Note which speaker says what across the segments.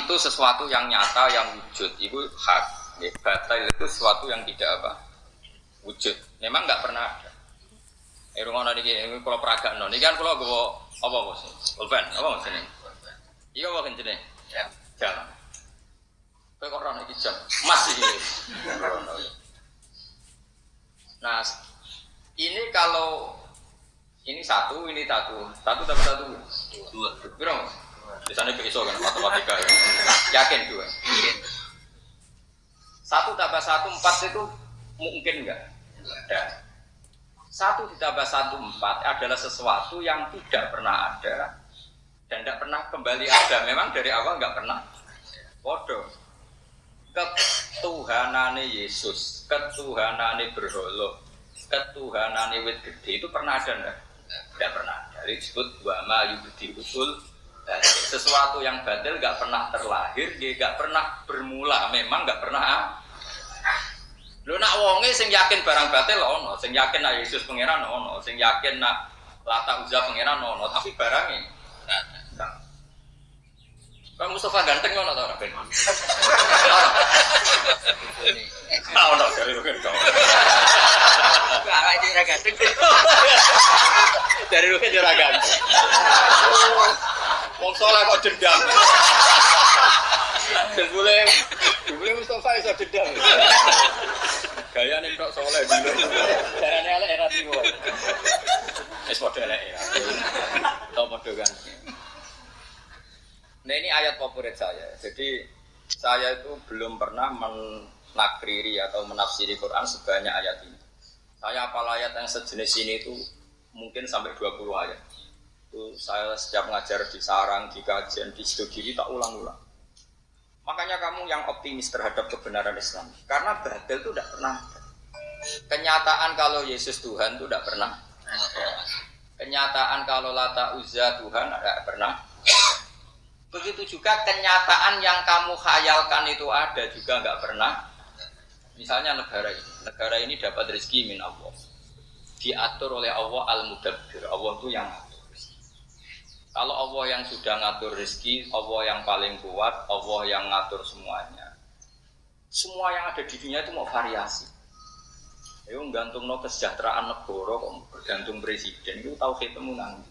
Speaker 1: itu sesuatu yang nyata yang wujud itu hak ya, batil itu sesuatu yang tidak apa wujud memang nggak pernah ada Eh, rumah nani ini kalau peragaan nani kan kalau gue apa bos? Ulpen, apa bos ini? Iya apa kan jenis?
Speaker 2: Ya.
Speaker 1: Jalan. Kau kok orang ini jam masih. Nah, ini kalau ini satu, ini satu, satu tambah satu,
Speaker 2: Dua.
Speaker 1: berapa? Di sana iso kan matematika ya. Yakin dua. Satu tambah satu empat itu mungkin enggak? Ada. Satu ditambah satu empat adalah sesuatu yang tidak pernah ada dan tidak pernah kembali ada. Memang dari awal nggak pernah. Bodoh. Ketuhanane Yesus, ketuhanane berholo, ketuhanane wit gede itu pernah ada enggak? Tidak pernah. Dari disebut wama yubdi usul sesuatu yang batil nggak pernah terlahir, dia nggak pernah bermula, memang nggak pernah Lu nak wonge sing yakin barang batil ono, sing yakin nak Yesus pangeran ono, sing yakin nak Lata Uzza pangeran ono, tapi barangnya. Kan Mustafa ganteng ono ta ora ben? Ah ono dari lu kan kau.
Speaker 2: Ora ganteng.
Speaker 1: Dari lu kan ora ganteng. Wong soleh kok dendam. Boleh, boleh Mustafa iso dendam. Gaya nih kok soleh dulu. Nih elek era tiwo. Es padha elek ya. Tau padha kan. Nah ini ayat favorit saya. Jadi saya itu belum pernah menakriri atau menafsiri Quran sebanyak ayat ini. Saya apal ayat yang sejenis ini itu mungkin sampai 20 ayat. Itu saya setiap ngajar di sarang, di kajian, di studi tak ulang-ulang. Makanya kamu yang optimis terhadap kebenaran Islam. Karena batil itu tidak pernah. Kenyataan kalau Yesus Tuhan itu tidak pernah. Kenyataan kalau Lata Uzza Tuhan tidak pernah. Begitu juga kenyataan yang kamu khayalkan itu ada juga nggak pernah. Misalnya negara ini. Negara ini dapat rezeki min Allah. Diatur oleh Allah Al-Mudabbir. Allah itu yang kalau Allah yang sudah ngatur rezeki, Allah yang paling kuat, Allah yang ngatur semuanya. Semua yang ada di dunia itu mau variasi. Ayo gantung no kesejahteraan negara kok bergantung presiden itu tahu ketemu nanti.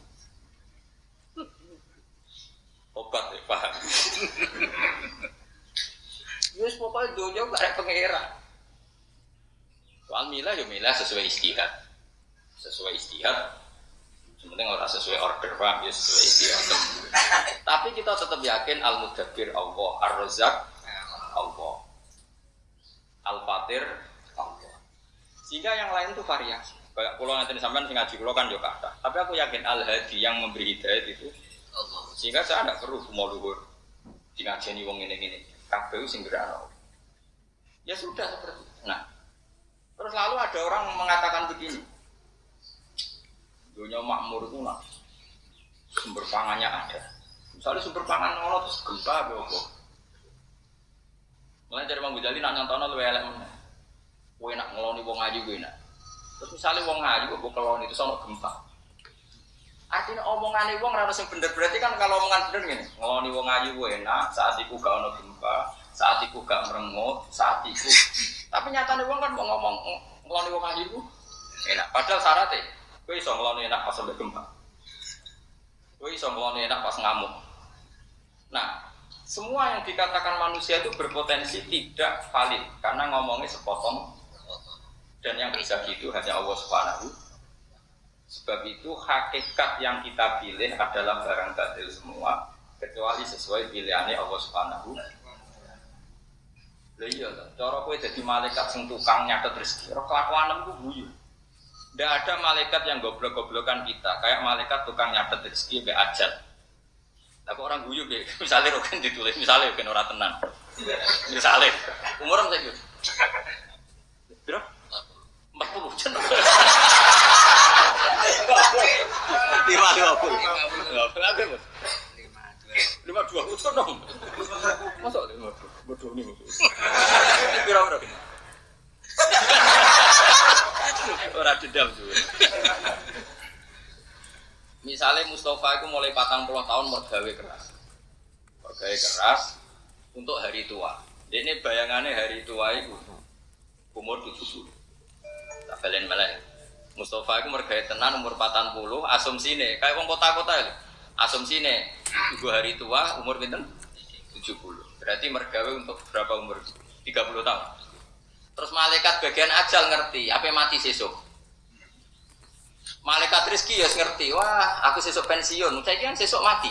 Speaker 1: Obat ya paham. Yus pokoknya dunia gak ada pengeran. Soal milah ya milah sesuai istihad. Sesuai istihad penting orang sesuai order paham ya sesuai tapi kita tetap yakin al mudabbir Allah ar razak Allah. Al fatir Allah. Sehingga yang lain itu variasi. Kayak pulau nanti sampean sing ngaji pulau kan juga ada tapi aku yakin al hadi yang memberi hidayah itu Allah. sehingga saya tidak perlu mau luhur di ngajeni wong ini ini kabeh sing gerano ya sudah seperti itu. Nah. Terus lalu ada orang mengatakan begini dunia makmur itu nak sumber pangannya ada. Misalnya sumber pangan ono terus gempa apa Mulai dari Mang Ghazali nak nyontono lu elek mana? Kowe nak ngeloni wong ayu gue nak. Terus misalnya wong ayu kok keloni itu sama gempa. Artinya omongan wong ora sing bener berarti kan kalau omongan bener gini, ngeloni wong ayu gue enak, saat itu gak ono gempa, saat itu gak merengut, saat itu. Tapi nyatanya wong kan mau ngomong ngeloni wong ayu enak. Padahal syaratnya Kowe iso ngeloni enak pas sampai gempa. Kowe iso ngeloni enak pas ngamuk. Nah, semua yang dikatakan manusia itu berpotensi tidak valid karena ngomongnya sepotong dan yang bisa gitu hanya Allah Subhanahu. Sebab itu hakikat yang kita pilih adalah barang batil semua kecuali sesuai pilihannya Allah Subhanahu. Lha iya cara kowe dadi malaikat sing tukang nyatet rezeki, ora kelakuan ku guyu. Tidak ada malaikat yang goblok-goblokan kita, kayak malaikat tukang nyatet rezeki be ajat. Tapi orang guyu be, misalnya rokan ditulis, misalnya rokan orang tenang. Misalnya, umur apa sih? Biro? Empat puluh jen. Lima dua puluh. Lima puluh. Lima dua puluh dong. Masa lima dua? Bodoh nih. Biro berapa? Ora dendam juga. Misalnya Mustafa itu mulai patang puluh tahun mergawe keras, mergawe keras, untuk hari tua. Ini bayangannya hari tua itu umur 70. Tak balen melek. Mustafa itu mergaya tenan umur 40, asumsi nih, kayak wong kota-kota itu. Asumsi nih, ibu hari tua umur pinten? 70. Berarti mergawe untuk berapa umur? 30 tahun. Terus malaikat bagian ajal ngerti, apa mati sesuk? Malaikat rezeki ya ngerti, wah aku sesuk pensiun, saya kan sesuk mati.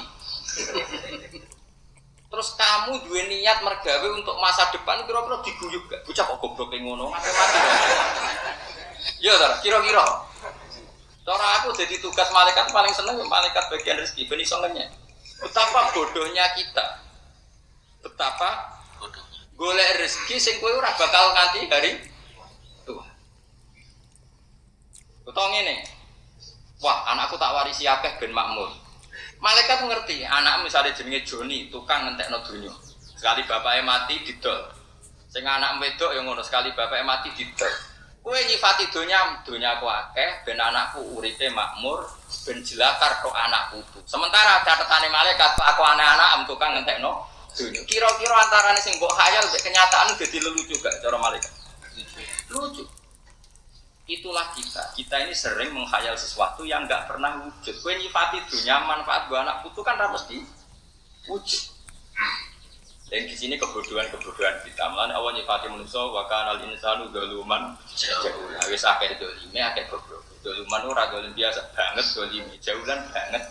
Speaker 1: Terus kamu dua niat mergawe untuk masa depan kira-kira diguyuk gak? Bocah kok goblok ngono, mati mati. Ya, tar, kira-kira. Cara aku jadi tugas malaikat paling seneng malaikat bagian rezeki, ben iso ngenyek. Betapa bodohnya kita. Betapa golek rezeki sing kowe ora bakal nganti hari tua. Utawa ngene. Wah, anakku tak warisi akeh ben makmur. Malaikat ngerti, anak misalnya jenenge Joni, tukang ngentekno donya. Sekali bapaknya mati didol. Sing anak wedok yang ngono sekali bapaknya mati didol. Kue nyifati donya, donya aku akeh, ben anakku uripe makmur, ben jelakar kok anak putu. Sementara catatane malaikat, aku anak-anak am tukang ngentekno donya. Kira-kira antarane sing mbok khayal mbek kenyataan jadi lelucu gak cara malaikat? Lucu. Itulah kita. Kita ini sering menghayal sesuatu yang nggak pernah wujud. Kue nyifati dunia manfaat buat anak putu kan harus di wujud. Dan di sini kebodohan-kebodohan kita. Malah awal nyifati manusia wakan al insanu galuman jauh. Wis akeh dolime akeh goblok. Doluman ora dolim biasa banget dolime. Jauhan banget.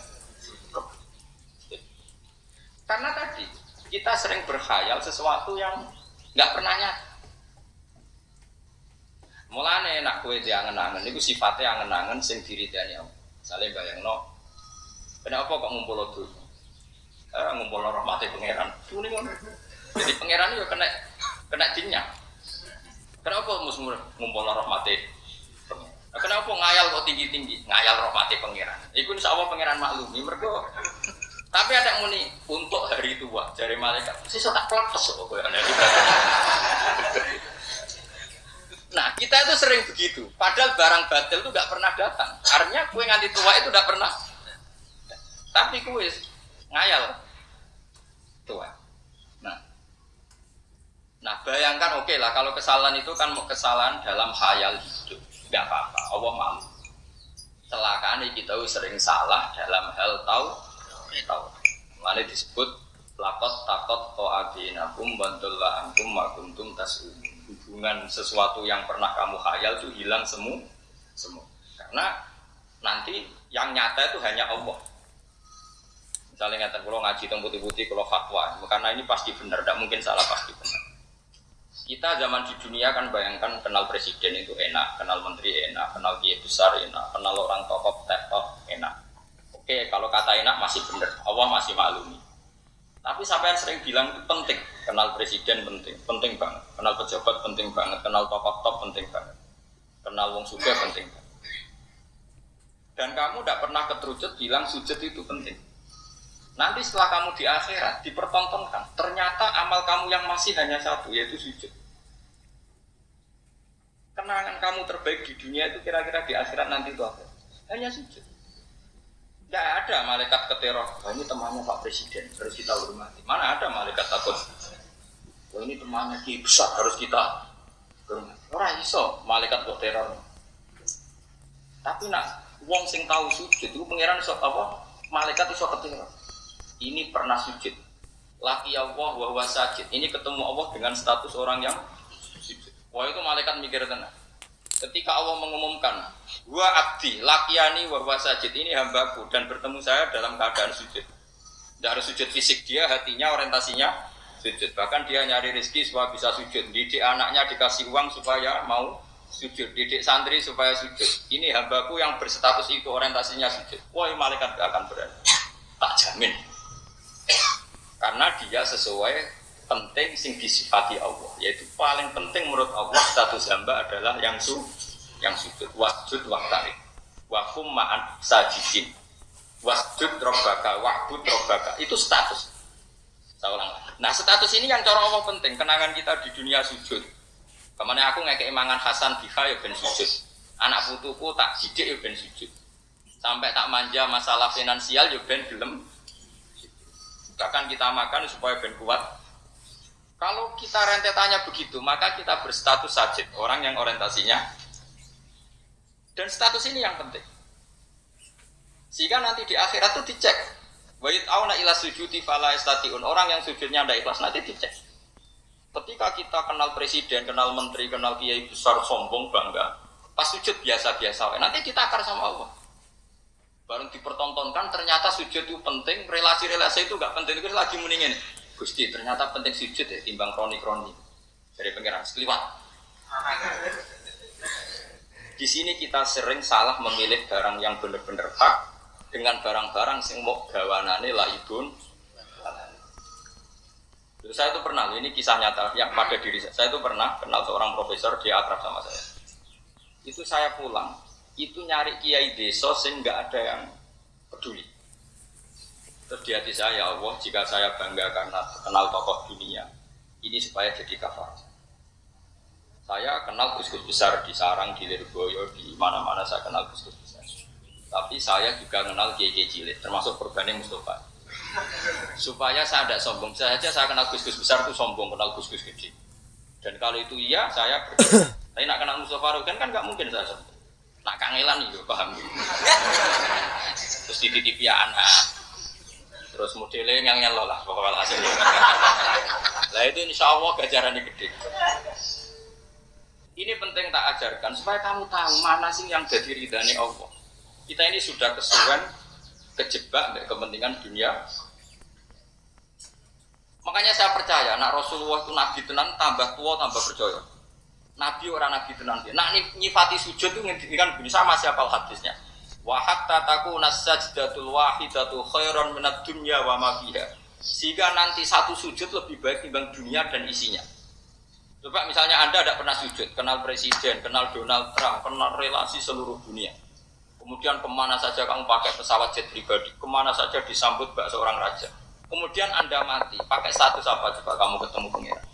Speaker 1: Karena tadi kita sering berkhayal sesuatu yang nggak pernah nyata. Mulane nak kue diangen-angen itu sifatnya angen-angen sing diridani Allah. Misalnya bayangno, kenapa kok ngumpul tuh? Eh, ngumpul rahmati pangeran. Jadi pangeran itu kena kena jinnya. Kenapa musuh ngumpul rahmati? Nah, kenapa ngayal kok tinggi-tinggi? Ngayal rahmati pangeran. Iku insya Allah pangeran maklumi. Mereka tapi ada yang muni untuk hari tua dari malaikat. Sisa tak pelapas kok kowe Nah, kita itu sering begitu. Padahal barang batil itu nggak pernah datang. Artinya kue nganti tua itu nggak pernah. Tapi kue ngayal tua. Nah, nah bayangkan oke okay lah kalau kesalahan itu kan mau kesalahan dalam khayal hidup, nggak apa-apa. Allah malu. Celakaan kita sering salah dalam hal tahu tahu. Mana disebut lakot takot ko abinakum bantulah antum makuntum tasum. Hubungan sesuatu yang pernah kamu khayal itu hilang semua semua karena nanti yang nyata itu hanya Allah. Misalnya ngatakan kalau ngaji tentang putih-putih kalau fatwa. Karena ini pasti benar tidak mungkin salah pasti benar. Kita zaman di dunia kan bayangkan kenal presiden itu enak kenal menteri enak kenal kiai besar enak kenal orang tokoh tokoh enak oke kalau kata enak masih benar Allah masih maklumi tapi sampai yang sering bilang itu penting, kenal presiden penting, penting banget, kenal pejabat penting banget, kenal tokoh top penting banget, kenal wong suga penting banget. Dan kamu tidak pernah keterucut bilang sujud itu penting. Nanti setelah kamu di akhirat dipertontonkan, ternyata amal kamu yang masih hanya satu yaitu sujud. Kenangan kamu terbaik di dunia itu kira-kira di akhirat nanti itu apa? Hanya sujud. Tidak ada malaikat keteror. Wah ini temannya Pak Presiden, harus kita hormati. Mana ada malaikat takut? Wah ini temannya Ki besar, harus kita hormati. Orang iso malaikat kok teror. Tapi nak wong sing tahu sujud itu pangeran iso apa? Malaikat iso keteror. Ini pernah sujud. Laki Allah wa sajid. Ini ketemu Allah dengan status orang yang sujud. Wah itu malaikat mikir tenang. Ketika Allah mengumumkan, Wa abdi, lakiani wa sajid ini hambaku dan bertemu saya dalam keadaan sujud. Tidak harus sujud fisik dia, hatinya orientasinya sujud. Bahkan dia nyari rezeki supaya bisa sujud. Didik anaknya dikasih uang supaya mau sujud. Didik santri supaya sujud. Ini hambaku yang berstatus itu orientasinya sujud. Wah, malaikat gak akan berani. Tak jamin. Karena dia sesuai penting sing disifati Allah yaitu paling penting menurut Allah status hamba adalah yang su yang sujud. Wasjud waktari wakum ma'an sajidin. Wasjud robbaka wa'bud robbaka. Itu status. Saya nah status ini yang cara Allah penting. Kenangan kita di dunia sujud. Ke mana aku ngekei mangan Hasan Biha ya ben sujud. Anak putuku tak didik ya ben sujud. Sampai tak manja masalah finansial ya ben gelem. Bahkan kita makan supaya ben kuat Kalau kita rentetannya begitu, maka kita berstatus sajid, orang yang orientasinya. Dan status ini yang penting. Sehingga nanti di akhirat itu dicek. Wa auna ila sujudi fala istatiun. Orang yang sujudnya ada ikhlas nanti dicek. Ketika kita kenal presiden, kenal menteri, kenal kiai besar, sombong, bangga. Pas sujud biasa-biasa. Nanti kita akar sama Allah. Baru dipertontonkan ternyata sujud itu penting, relasi-relasi itu gak penting. Itu lagi muningin. Gusti ternyata penting sujud ya timbang kroni-kroni dari pengiran sekeliwat. Di sini kita sering salah memilih barang yang benar-benar hak dengan barang-barang yang mau gawanane laibun. Saya itu pernah, ini kisah nyata yang pada diri saya. Saya itu pernah kenal seorang profesor, dia akrab sama saya. Itu saya pulang, itu nyari kiai desa sehingga ada yang peduli. Terus di hati saya, ya Allah, jika saya bangga karena kenal tokoh dunia, ini supaya jadi kafar. Saya kenal gus-gus besar di Sarang, di Lirboyo, di mana-mana saya kenal gus-gus besar. Tapi saya juga kenal kiai cilik, termasuk korbannya Mustafa. Supaya saya tidak sombong saja, saya kenal gus-gus besar itu sombong, kenal gus-gus gede. Dan kalau itu iya, saya Tapi nak kenal Mustafa kan kan nggak mungkin saya sombong. Nak kangelan nih, paham? Terus dititipi anak, Terus modelnya yang nyelo lah pokoknya hasil. Lah itu insya Allah gajarannya gede. Ini penting tak ajarkan supaya kamu tahu mana sih yang jadi ridhani Allah. Kita ini sudah kesuwen kejebak dari kepentingan dunia. Makanya saya percaya, nak Rasulullah itu nabi tenan tambah tua tambah percaya. Nabi orang nabi tenan dia. Nak nyifati sujud itu ngendikan begini sama siapa hadisnya wa hatta takuna sajdatul wahidatu khairan minad dunya wa ma. Sehingga nanti satu sujud lebih baik dibanding dunia dan isinya. Coba misalnya Anda tidak pernah sujud, kenal presiden, kenal Donald Trump, kenal relasi seluruh dunia. Kemudian ke mana saja kamu pakai pesawat jet pribadi, ke mana saja disambut bak seorang raja. Kemudian Anda mati, pakai status apa coba kamu ketemu pengiran.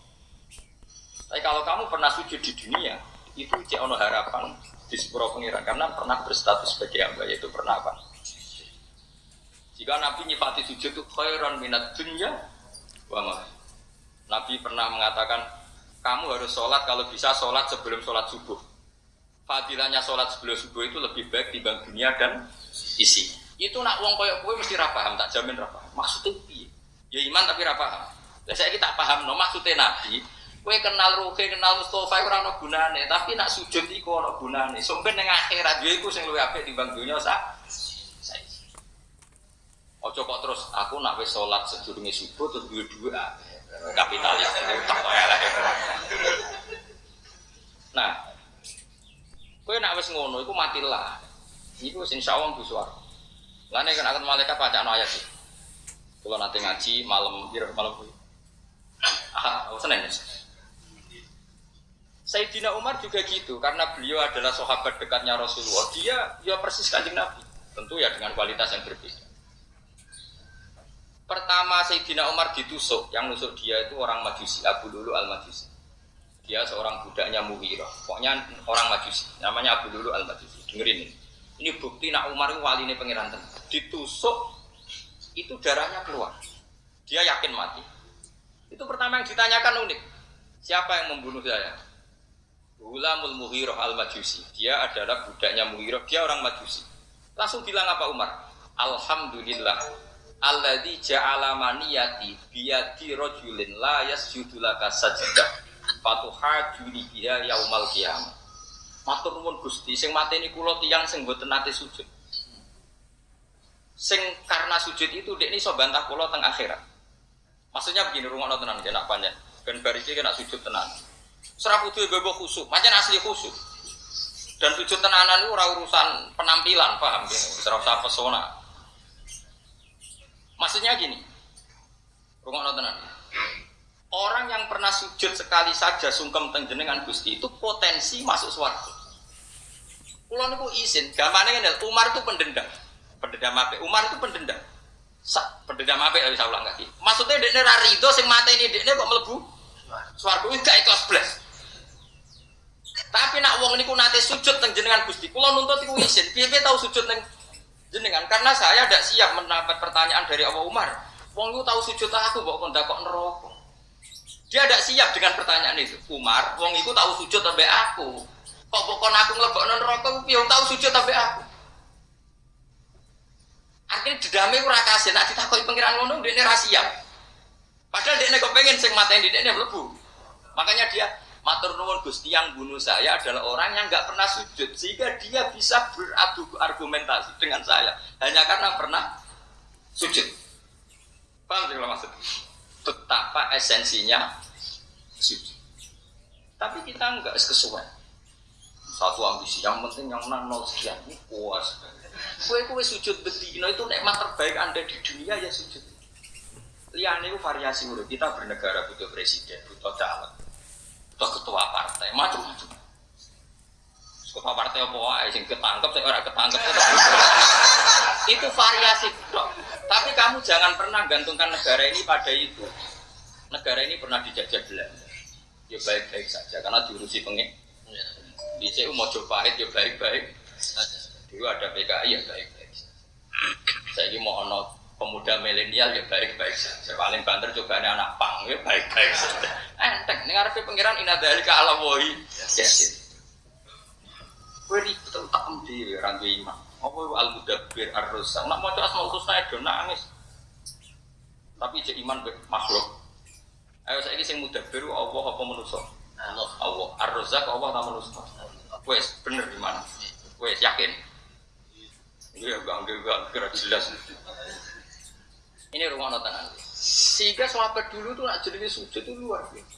Speaker 1: Tapi kalau kamu pernah sujud di dunia, itu cek harapan di sepuro pengiran karena pernah berstatus sebagai hamba yaitu pernah apa? Jika Nabi nyifati sujud itu khairan minat dunya wa Nabi pernah mengatakan kamu harus sholat kalau bisa sholat sebelum sholat subuh. Fadilahnya sholat sebelum subuh itu lebih baik dibanding dunia dan isi. Itu nak uang koyok kue mesti rapaham, tak jamin rapaham. Maksudnya? Ya iman tapi rapaham. Saya kita paham, no maksudnya Nabi Kue kenal Ruki, kenal Mustafa ora ono gunane, tapi nak sujud iku ono gunane. Sampai ning akhirat yo iku sing luwih apik timbang donya sak. Ojo kok terus aku nak wis salat sedurunge subuh terus duwe dhuwit ah, kapitalis tak elek. Nah, kowe nak wis ngono iku matilah. Wis insyaallah mlebu swarga. Lah nek akan malaikat bacaan ayat iki. Kalau nanti ngaji malam, malam Ah, Senin. Sayyidina Umar juga gitu karena beliau adalah sahabat dekatnya Rasulullah. Dia ya persis kanjeng Nabi. Tentu ya dengan kualitas yang berbeda. Pertama Sayyidina Umar ditusuk, yang nusuk dia itu orang Majusi, Abu Lulu al-Majusi. Dia seorang budaknya Muhiro. Pokoknya orang Majusi, namanya Abu Lulu al-Majusi. Dengerin ini. Ini bukti nak Umar itu wali ini pengiran Ditusuk, itu darahnya keluar. Dia yakin mati. Itu pertama yang ditanyakan unik. Siapa yang membunuh saya? Ulamul Muhiroh al-Majusi. Dia adalah budaknya Muhiroh, dia orang Majusi. Langsung bilang apa Umar? Alhamdulillah. Alladzi ja'ala maniyati biyadi rajulin la yasjudu laka sajdah. Fatuhajuni biha yaumal qiyamah. Matur nuwun Gusti, sing mateni kula tiyang sing mboten nate sujud. Sing karena sujud itu dek ini so bantah kula teng akhirat. Maksudnya begini, rumah tenan kena panjang. Ben bariki kena sujud tenan Serah kudu bebo khusuk, macam asli khusuk. Dan sujud tenanan itu urusan penampilan, paham ya? Serah usah pesona. Maksudnya gini, rumah tenan. Orang yang pernah sujud sekali saja sungkem tengjenengan Gusti itu potensi masuk suarga. Kulo niku izin, gamane ngene, Umar itu pendendam. Pendendam apa? Umar itu pendendam. Sa, pendendam apa bisa ulang lagi. Maksudnya dekne ra rido sing mateni dekne kok mlebu swarga iki gak ikhlas blas. Tapi nak wong niku nate sujud teng jenengan Gusti, kula nuntut iku izin. Piye-piye tahu sujud teng jenengan? Karena saya tidak siap mendapat pertanyaan dari Abu Umar. Wong niku tahu sujud aku kok kon kok neraka. Dia tidak siap dengan pertanyaan itu. Umar, wong itu tahu sujud sampai aku. Kok pokok aku ngelebok non rokok, yang tahu sujud sampai aku. Artinya dedame ora kasih, nak ditakoi pengiran ngono dia rahasia. Padahal dia kepengen sing matain dia mlebu. Makanya dia matur nuwun Gusti yang bunuh saya adalah orang yang nggak pernah sujud sehingga dia bisa beradu argumentasi dengan saya hanya karena pernah sujud. Paham sih maksud? Betapa esensinya sujud. Tapi kita nggak sesuai. Satu ambisi, yang penting yang menang nol sekian, ini puas. Kue kue sujud betina itu nikmat terbaik anda di dunia ya sujud. Liane itu variasi udah kita bernegara butuh presiden, butuh caleg, butuh ketua partai, macam-macam. Ketua partai apa wae sing ketangkep, saya orang ketangkep itu variasi dok. Tapi kamu jangan pernah gantungkan negara ini pada itu. Negara ini pernah dijajah Belanda. Ya baik-baik saja karena diurusi pengek. Di CU mau pahit ya baik-baik Dulu ada PKI ya baik-baik Saya ini mau ono pemuda milenial ya baik-baik saja. Paling banter coba ada anak pang ya baik-baik saja. Enteng, ini ngarepe pangeran ina dari ke alam wohi. Yes. Kue ribet tak di orang tua iman. Apa al mudabbir ar rusak. Nak mau coba mau saya do nangis. Tapi cek iman makhluk. Ayo saya ini sing mudabbir Allah apa manusia? Allah. Allah. Ar rusak Allah tak manusia. Wes bener di mana? Wes yakin. Iya, gak gak kira jelas. Ini rumah nonton Sehingga sahabat dulu tuh nak jadi sujud itu luar biasa.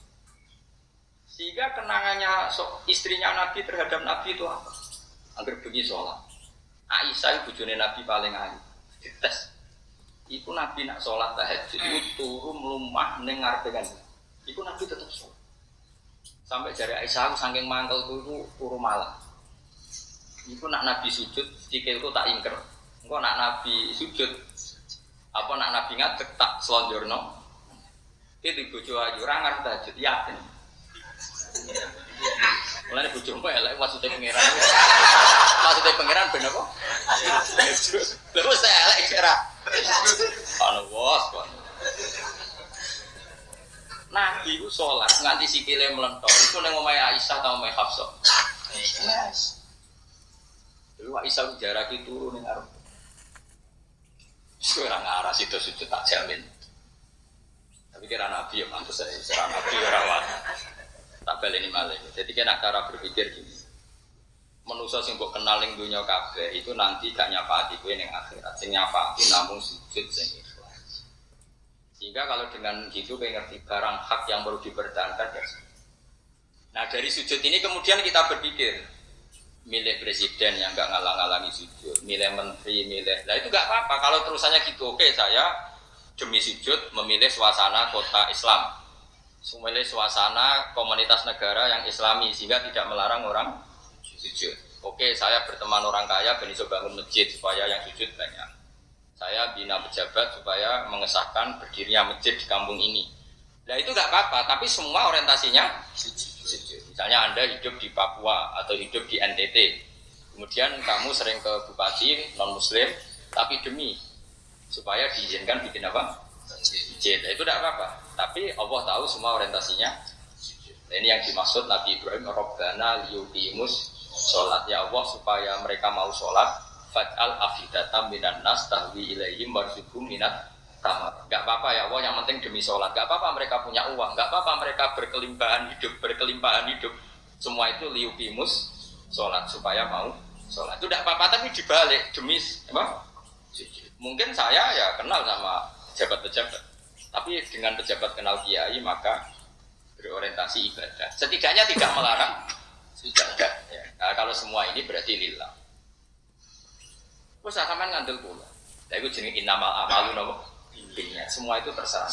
Speaker 1: Sehingga kenangannya so, istrinya Nabi terhadap Nabi itu apa? Agar pergi sholat. Aisyah ibu Nabi paling ayu. Dites. Iku Nabi nak sholat tahajud itu turun melumah dengar dengan. Iku Nabi tetap sholat. Sampai jari Aisyah aku saking mangkel itu turun malam. Iku nak Nabi sujud, itu tak ingker. Engkau nak Nabi sujud, apa nak nabi ngadek tak selonjorno itu bojo ayu ora ngarep tahajud yakin Mulane bojo elek maksudnya pangeran. Maksudnya pangeran ben apa? Terus saya elek kira. Anu bos kok. Nabi itu sholat nganti sikile melentor. Itu neng omahe Aisyah atau omahe Hafsah. Dulu Aisyah jarak itu turun ning arep Sekarang arah situ sujud tak jamin. Tapi kira nabi ya mantus saya, kira nabi ya rawat. Tak balik ini malah. Jadi kena cara berpikir gini. Manusia sing mbok kenal ning kabeh itu nanti gak nyapati kowe ning akhirat. Sing nyapati namun sujud sing ikhlas. Sehingga kalau dengan gitu kowe ngerti barang hak yang perlu dipertahankan ya. Nah dari sujud ini kemudian kita berpikir, milih presiden yang nggak ngalang-alangi sujud, milih menteri, milih, nah itu nggak apa-apa. Kalau terusannya gitu, oke saya demi sujud memilih suasana kota Islam, memilih suasana komunitas negara yang Islami sehingga tidak melarang orang sujud. Oke, saya berteman orang kaya, bisa bangun masjid supaya yang sujud banyak. Saya bina pejabat supaya mengesahkan berdirinya masjid di kampung ini. Nah itu nggak apa-apa, tapi semua orientasinya sujud. Misalnya Anda hidup di Papua atau hidup di NTT, kemudian kamu sering ke bupati non Muslim, tapi demi supaya diizinkan bikin apa? Masjid. Itu tidak apa-apa. Tapi Allah tahu semua orientasinya. Ini yang dimaksud Nabi Ibrahim, Robbana liyukimus sholat ya Allah supaya mereka mau sholat. Fat'al afidatam minan nas tahwi ilaihim warzukum minat tamar. Gak apa-apa ya Allah, yang penting demi sholat. Gak apa-apa mereka punya uang. Gak apa-apa mereka berkelimpahan hidup, berkelimpahan hidup. Semua itu liukimus sholat supaya mau sholat. Itu tidak apa-apa, tapi dibalik demi apa? Mungkin saya ya kenal sama pejabat-pejabat. Tapi dengan pejabat kenal kiai maka berorientasi ibadah. Setidaknya tidak melarang sudah Ya. Nah, kalau semua ini berarti lillah. Terus akan ngandel pula. Tapi itu jenis inamal amalu nopo intinya semua itu terserah.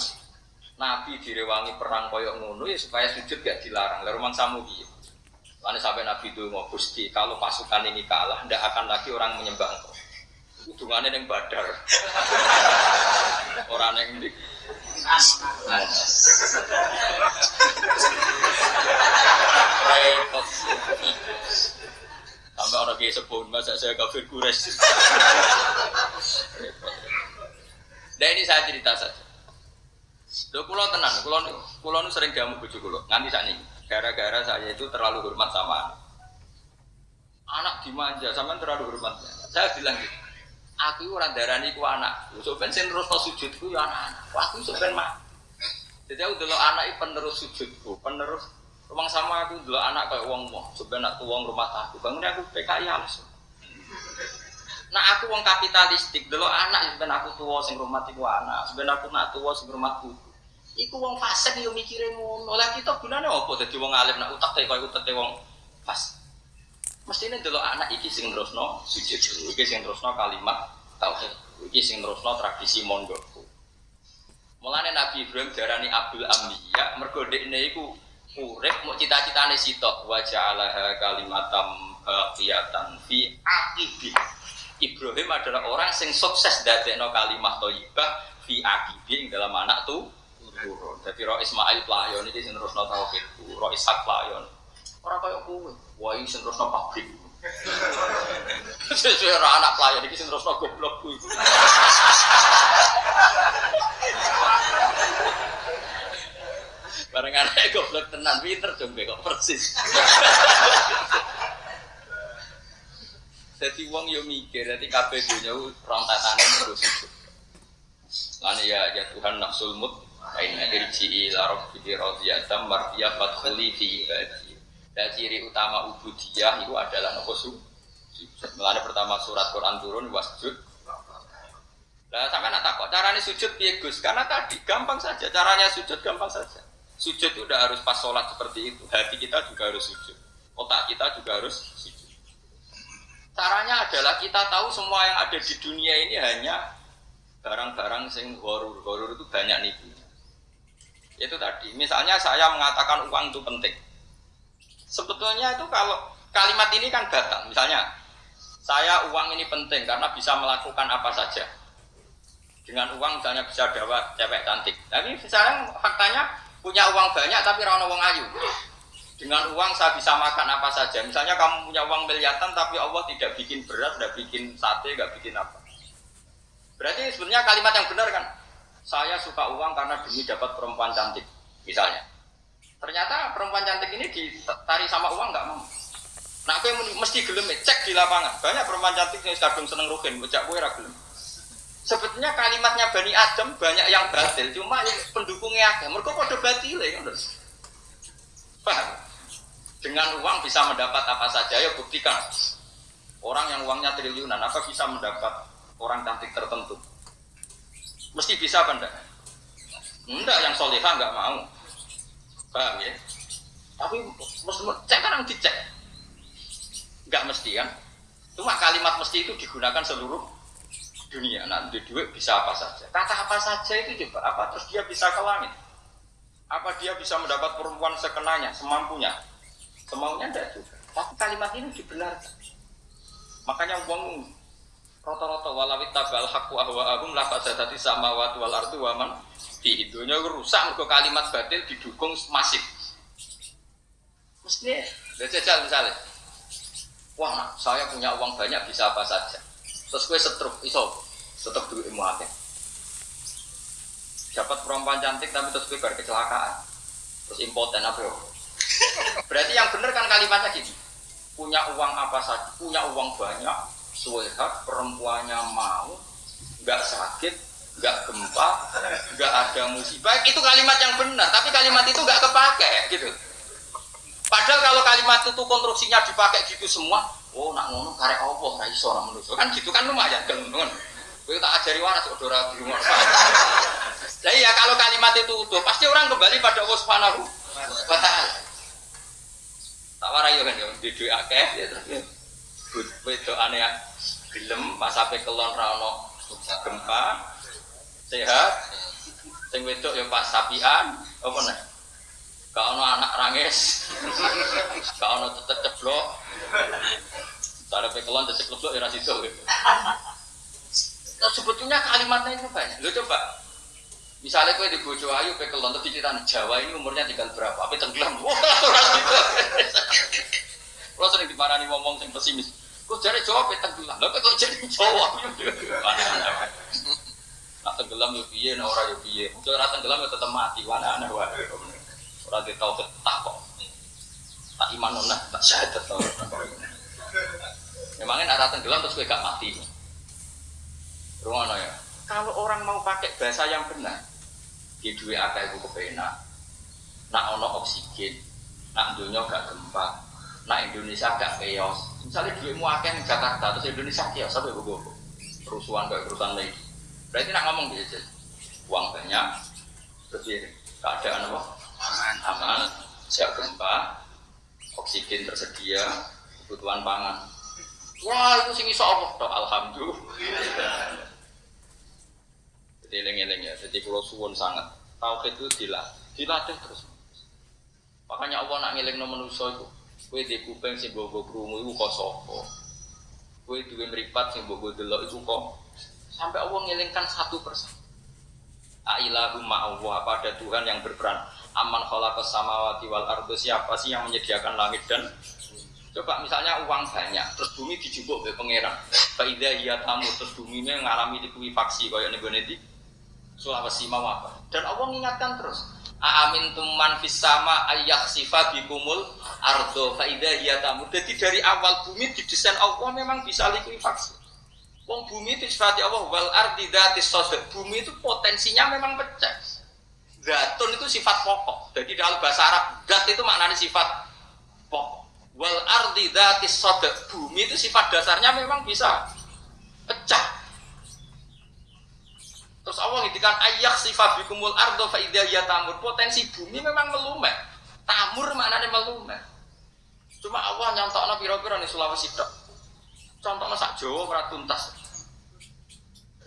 Speaker 1: Nabi direwangi perang koyok ngono ya supaya sujud gak dilarang. Lalu mang samu gitu Lalu sampai Nabi itu mau gusti kalau pasukan ini kalah tidak akan lagi orang menyembah engkau. Hubungannya yang badar. Orang yang di repot. Sampai orang kayak sebun masa saya kafir kures repot Nah ini saya cerita saja. Lho kula tenan, kula kula nu sering diamu bojo kula. Nganti sakniki. Gara-gara saya itu terlalu hormat sama anak. Anak dimanja, sampean terlalu hormat. Saya bilang gitu. Aku ora darani ku anak. Sok ben sing terus sujudku ya anak-anak. Aku sok ben mah. Jadi aku dulu anak itu penerus sujudku, penerus rumah sama aku dulu anak kayak uang mau, sebenarnya aku uang rumah aku, bangun aku PKI halus. Nah aku uang kapitalistik, dulu anak sebenarnya aku tua sing rumah tiku anak, sebenarnya aku nak tua sing rumah buku. Iku uang fase yo mikirin ngono. Lah kita gunane apa dadi wong alim nak utak teh koyo utek wong pas. Mestine dulu anak iki sing terusno sujud, iki sing terusno kalimat tauhid, iki sing terusno tradisi mondokku. Mulane Nabi Ibrahim darani Abdul Ambiya mergo dekne iku urip mau cita-citane sitok wa ja'alaha kalimatam baqiyatan fi aqibi. Ibrahim adalah orang sing sukses dadekno kalimat thayyibah fi aqibi ing dalam anak tuh turun. Dadi Ro Ismail pelayon iki sing terusno tauhid, Ro Ishak pelayon. Ora koyo kowe, wah sing terusno pabrik. Sesuai anak pelayan iki sing terusno goblok kuwi. Bareng anak goblok tenan pinter dong kok persis. Jadi wong yo mikir, jadi kabeh dunya rong tatane terus. Lan ya ya Tuhan nafsul mut aina irji ila rabbika radiyatan mardiyah fadkhuli fi ibadi. Dan ciri utama ubudiyah itu adalah nopo su. Mulane pertama surat Quran turun wasjud Nah, sampai nak takut caranya sujud piye Gus? Karena tadi gampang saja, caranya sujud gampang saja. Sujud itu udah harus pas sholat seperti itu. Hati kita juga harus sujud. Otak kita juga harus sujud. Caranya adalah kita tahu semua yang ada di dunia ini hanya barang-barang sing horor. Horor itu banyak nih. Itu tadi. Misalnya saya mengatakan uang itu penting. Sebetulnya itu kalau kalimat ini kan batal. Misalnya saya uang ini penting karena bisa melakukan apa saja dengan uang misalnya bisa dapat cewek cantik. Tapi misalnya faktanya punya uang banyak tapi rano uang ayu. Dengan uang saya bisa makan apa saja. Misalnya kamu punya uang miliaran tapi Allah tidak bikin beras, tidak bikin sate, tidak bikin apa. Berarti sebenarnya kalimat yang benar kan? Saya suka uang karena demi dapat perempuan cantik, misalnya. Ternyata perempuan cantik ini ditari sama uang nggak mau. Nah, aku mesti gelem cek di lapangan. Banyak perempuan cantik yang kadung seneng rugen, bocah gue gelem. Sebetulnya kalimatnya Bani Adam banyak yang batil, cuma yang pendukungnya ada. Mereka pada batil ya, Paham? Dengan uang bisa mendapat apa saja, ya buktikan. Orang yang uangnya triliunan, apa bisa mendapat orang cantik tertentu? Mesti bisa apa enggak? Enggak, yang solehah enggak mau. Paham ya? Tapi mesti cek kan dicek. Enggak mesti kan? Cuma kalimat mesti itu digunakan seluruh dunia nanti duit bisa apa saja kata apa saja itu coba apa terus dia bisa ke langit apa dia bisa mendapat perempuan sekenanya semampunya semaunya tidak juga. Tapi kalimat ini dibenarkan makanya uang rata-rata walawit tabal haku ahwa agum lah fasadati sama watu wal ardu waman di hidupnya rusak mereka kalimat batil didukung masif. Mestinya jajal misalnya wah saya punya uang banyak bisa apa saja. Terus gue setruk iso tetap duit ilmu akeh. Dapat perempuan cantik tapi terus gue kecelakaan. Terus impoten apa? ya berarti yang benar kan kalimatnya gini. Punya uang apa saja punya uang banyak suwehat perempuannya mau nggak sakit nggak gempa nggak ada musibah. Itu kalimat yang benar tapi kalimat itu nggak kepake gitu. Padahal kalau kalimat itu konstruksinya dipakai gitu semua oh nak ngono karek Allah ra iso manusa kan gitu kan lumayan kan ngono kowe tak ajari waras kok ora di rumah. Nah iya kalau kalimat itu utuh pasti orang kembali pada Allah Subhanahu wa yo kan yo. Di duwe akeh. Ya terus. Wedokane gelem pas sampe kelon ra ono gempa. Sehat. Sing wedok yo pas sapian. Apa nih Gak ono anak rangis, gak ono tetep ceblok, Cara pekelon tetep ceblok ya rasido. Nah, sebetulnya kalimatnya itu banyak. Lo coba, misalnya kue di bojo ayu pekelon tapi kita Jawa ini umurnya tinggal berapa? Apa tenggelam? Wah, rasido. Kalau sering dimarahi ngomong sing pesimis, kok jadi Jawa pe tenggelam? Lo kok jadi Jawa? Nak tenggelam yo piye, nek ora yo piye. Muncul ora tenggelam yo tetep mati, wana ana wae. Ora ditau tak kok. Tak iman nona, tak syahadat tau. Memangnya ora tenggelam terus kowe gak mati. Rungono ya. Kalau orang mau pakai bahasa yang benar, di dua akeh iku kepenak. Nak ono oksigen, nak dunia gak gempa, nak Indonesia gak chaos. Misalnya duitmu akeh di Jakarta, terus Indonesia chaos, sampai gue kerusuhan kayak kerusuhan lagi. Berarti nak ngomong gitu. Uang banyak, terus ya, keadaan apa? Aman, aman, siap gempa, oksigen tersedia, kebutuhan pangan. Wah itu sing iso Allah alhamdulillah. Jadi eling-eling ya, jadi kalau suwun sangat. Tauhid itu dilatih, dilatih terus. Makanya Allah nak ngiling no manusia itu, kue di kuping sing bobo krungu itu kok sopo, kue duwe meripat sing bobo delok itu kok, sampai Allah ngilingkan satu persatu. Ailahu Allah apa ada Tuhan yang berperan? Aman khalaqas samawati wal ardu siapa sih yang menyediakan langit dan coba misalnya uang banyak terus bumi dijubuk oleh pangeran. Faida iya tamu terus bumi ini mengalami likuifaksi kayak nego Sulawesi mau apa dan Allah mengingatkan terus Amin tuman fis sama ayak sifat bikumul ardo faida iya tamu jadi dari awal bumi didesain Allah memang bisa likuifaksi Wong bumi itu sifat Allah wal ardi dati sosok bumi itu potensinya memang pecah. Datun itu sifat pokok. Jadi dalam bahasa Arab dat itu maknanya sifat pokok. Wal ardi dati sosok bumi itu sifat dasarnya memang bisa pecah. Terus Allah ngintikan ayak sifat bikumul ardo faidah ya tamur. Potensi bumi memang melumet. Tamur maknanya melumet. Cuma Allah nyontok piro-piro nih Sulawesi dok. Contohnya sak Jawa ora tuntas.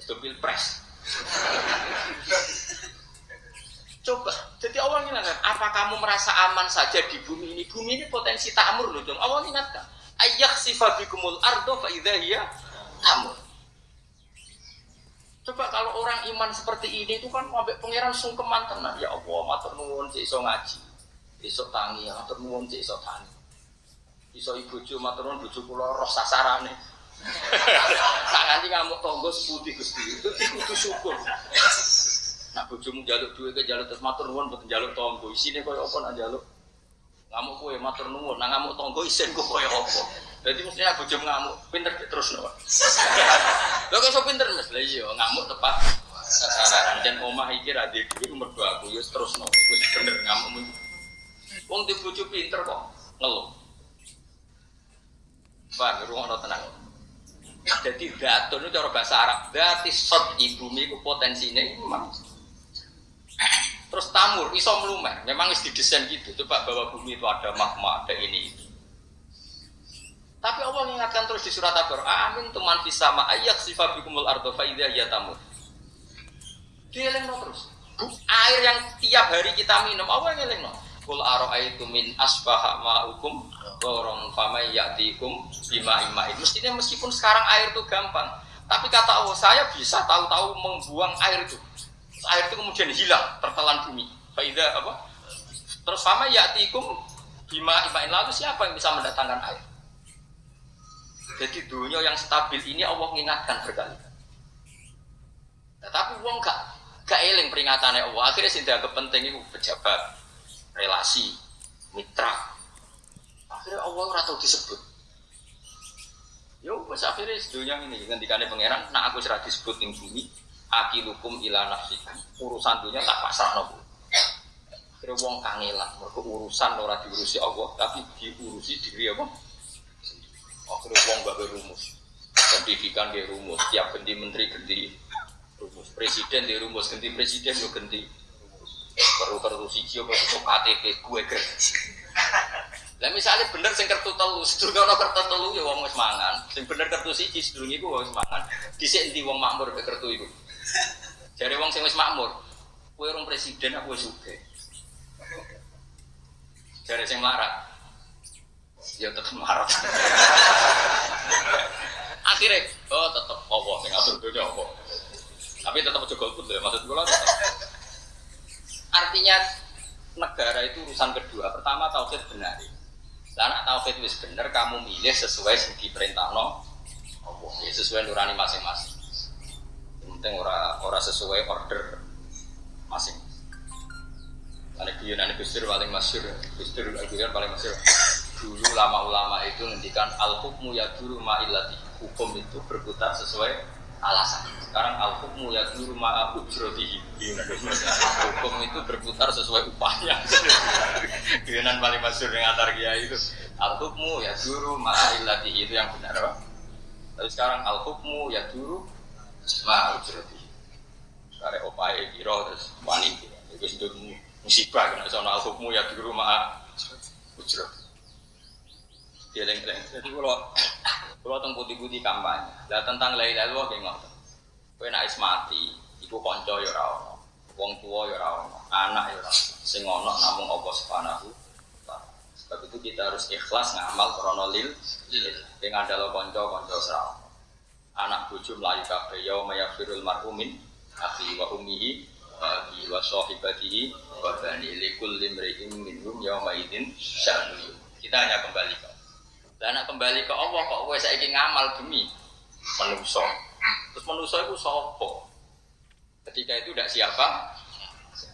Speaker 1: Itu pilpres. Coba, jadi Allah ingatkan, apa kamu merasa aman saja di bumi ini? Bumi ini potensi tamur loh, dong. Allah ingatkan, ayak sifabikumul ardo fa hiya tamur. Coba kalau orang iman seperti ini itu kan sampai pangeran sungkeman tenan. Ya Allah, matur nuwun cek iso ngaji. Iso tangi, matur nuwun cek iso tangi. Iso ibu bojo matur nuwun bojo kula roh sasarane. Tak nganti ngamuk tonggo seputih Gusti. Itu syukur. Nak bojomu jaluk duit ke jaluk terus matur nuwun mboten jaluk tonggo. Isine koyo apa nak jaluk? Ngamuk kowe matur nuwun, nak ngamuk tonggo isin koyo apa? Jadi mestinya bojomu ngamuk, pinter terus no. Lho kok so pinter Mas? Lah iya, ngamuk tepat sasaran. Dan omah iki ra duwe dhuwit nomor 2 aku ya terus no. Wis bener ngamuk. Wong di bojo pinter kok ngeluh. Pak, ruang tenang. Jadi datun itu cara bahasa Arab. Dati sot ibumi itu potensinya memang. Terus tamur, iso melumer. Memang harus didesain gitu. Coba bahwa bumi itu ada magma, ada ini itu. Tapi Allah mengingatkan terus di surat Al-Baqarah, amin tuman fisama ayak sifat bikumul ardo faidah ya tamur. Dia terus. Air yang tiap hari kita minum, Allah yang no. Kul itu min asbaha ma'ukum Gorong famai yaktikum bima imain Mestinya meskipun sekarang air itu gampang Tapi kata Allah, saya bisa tahu-tahu membuang air itu Air itu kemudian hilang, tertelan bumi Faidah apa? Terus fama yaktikum bima imain Lalu siapa yang bisa mendatangkan air? Jadi dunia yang stabil ini Allah mengingatkan berkali-kali nah, Tapi uang gak, gak eling peringatannya Allah Akhirnya sih penting itu pejabat relasi, mitra. Akhirnya Allah ora tau disebut. Yo wis akhirnya sedunia ini ngendikane pangeran, nak aku serah disebut ning bumi, akilukum ila nafsikum. Urusan dunia tak pasrah nopo. Akhirnya wong kangelan, mergo urusan ora diurusi Allah, tapi diurusi diri apa? Akhirnya wong gak rumus. Pendidikan dia rumus, tiap ganti menteri ganti rumus, presiden dia rumus, ganti presiden yo ganti perlu kartu siji apa itu KTP gue ger lah misalnya bener sing kartu telu sedurunge ana kartu telu ya wong wis mangan. Sing bener kartu siji sedurunge iku wis mangan. Dhisik endi wong makmur be kartu iku? Jare wong sing wis makmur kowe urung presiden aku sugih. Jare sing melarat ya tetep melarat akhirnya oh tetep apa sing atur dunia tapi tetap aja golput ya maksud gue lah Artinya negara itu urusan kedua. Pertama tauhid benar. Karena tauhid wis benar, kamu milih sesuai yang diperintah no. Allah, ya, sesuai nurani masing-masing. penting ora ora sesuai order masing. Ada guyonan Gus Dur paling masyur, Gus Dur guyon paling masyur. Dulu lama-ulama itu ngendikan al hukmu ya dulu ma'ilati. Hukum itu berputar sesuai alasan. Sekarang al hukmu ya dulu ma'a ujrotihi. Hukum itu berputar sesuai upahnya. Guyonan paling masyur yang antar kiai itu al hukmu ya dulu ma'ilati itu yang benar apa? Tapi sekarang al hukmu ya dulu ma'a ujrotihi. Sekarang opae kiro terus wani. Itu musibah kena soal al hukmu ya dulu ma'a ujrotihi. Geleng-geleng. Jadi kalau kalau tentang putih-putih kampanye, lah tentang lain lain lo kayak ngotot. Kue nak mati, ibu konco ya rawon, wong tua ya rawon, anak ya rawon. Sing namun Allah subhanahu Sebab itu kita harus ikhlas ngamal kronolil. Dengan ada lo konco konco serawon. Anak bucu melayu kafe yau mayafirul marhumin akhi wa ummihi wa wa sahibatihi wa bani likul limri'in minhum yauma idzin sya'nu. Kita hanya kembali dan nak kembali ke Allah kok gue saya ngamal demi manusia. Terus manusia itu sopo. Ketika itu tidak siapa,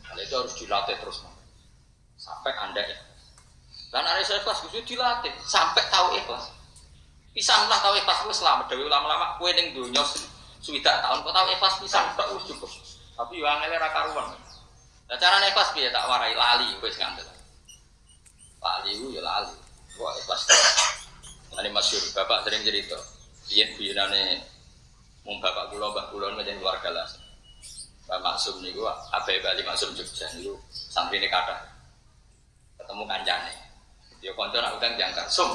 Speaker 1: Hal itu harus dilatih terus sampai anda ya. Dan ada saya ikhlas itu dilatih sampai tahu ikhlas. Pisanglah tahu ikhlas gue selamat. Dewi lama-lama kue neng dunia sudah tahun kau tahu ikhlas pisang tak us cukup. Tapi yang ini raka ruang. Nah cara ikhlas biar tak warai lali gue ngandel. Lali gue ya lali. Wah ikhlas. Ini masyur, bapak sering cerita. Iya, biarane mung bapak kulo, mbak kulo menjadi keluarga lah. Pak Maksum apa ya Bali Maksum Jogja nih santri ini kata ketemu kancane. Dia konco nak utang jangkar, sum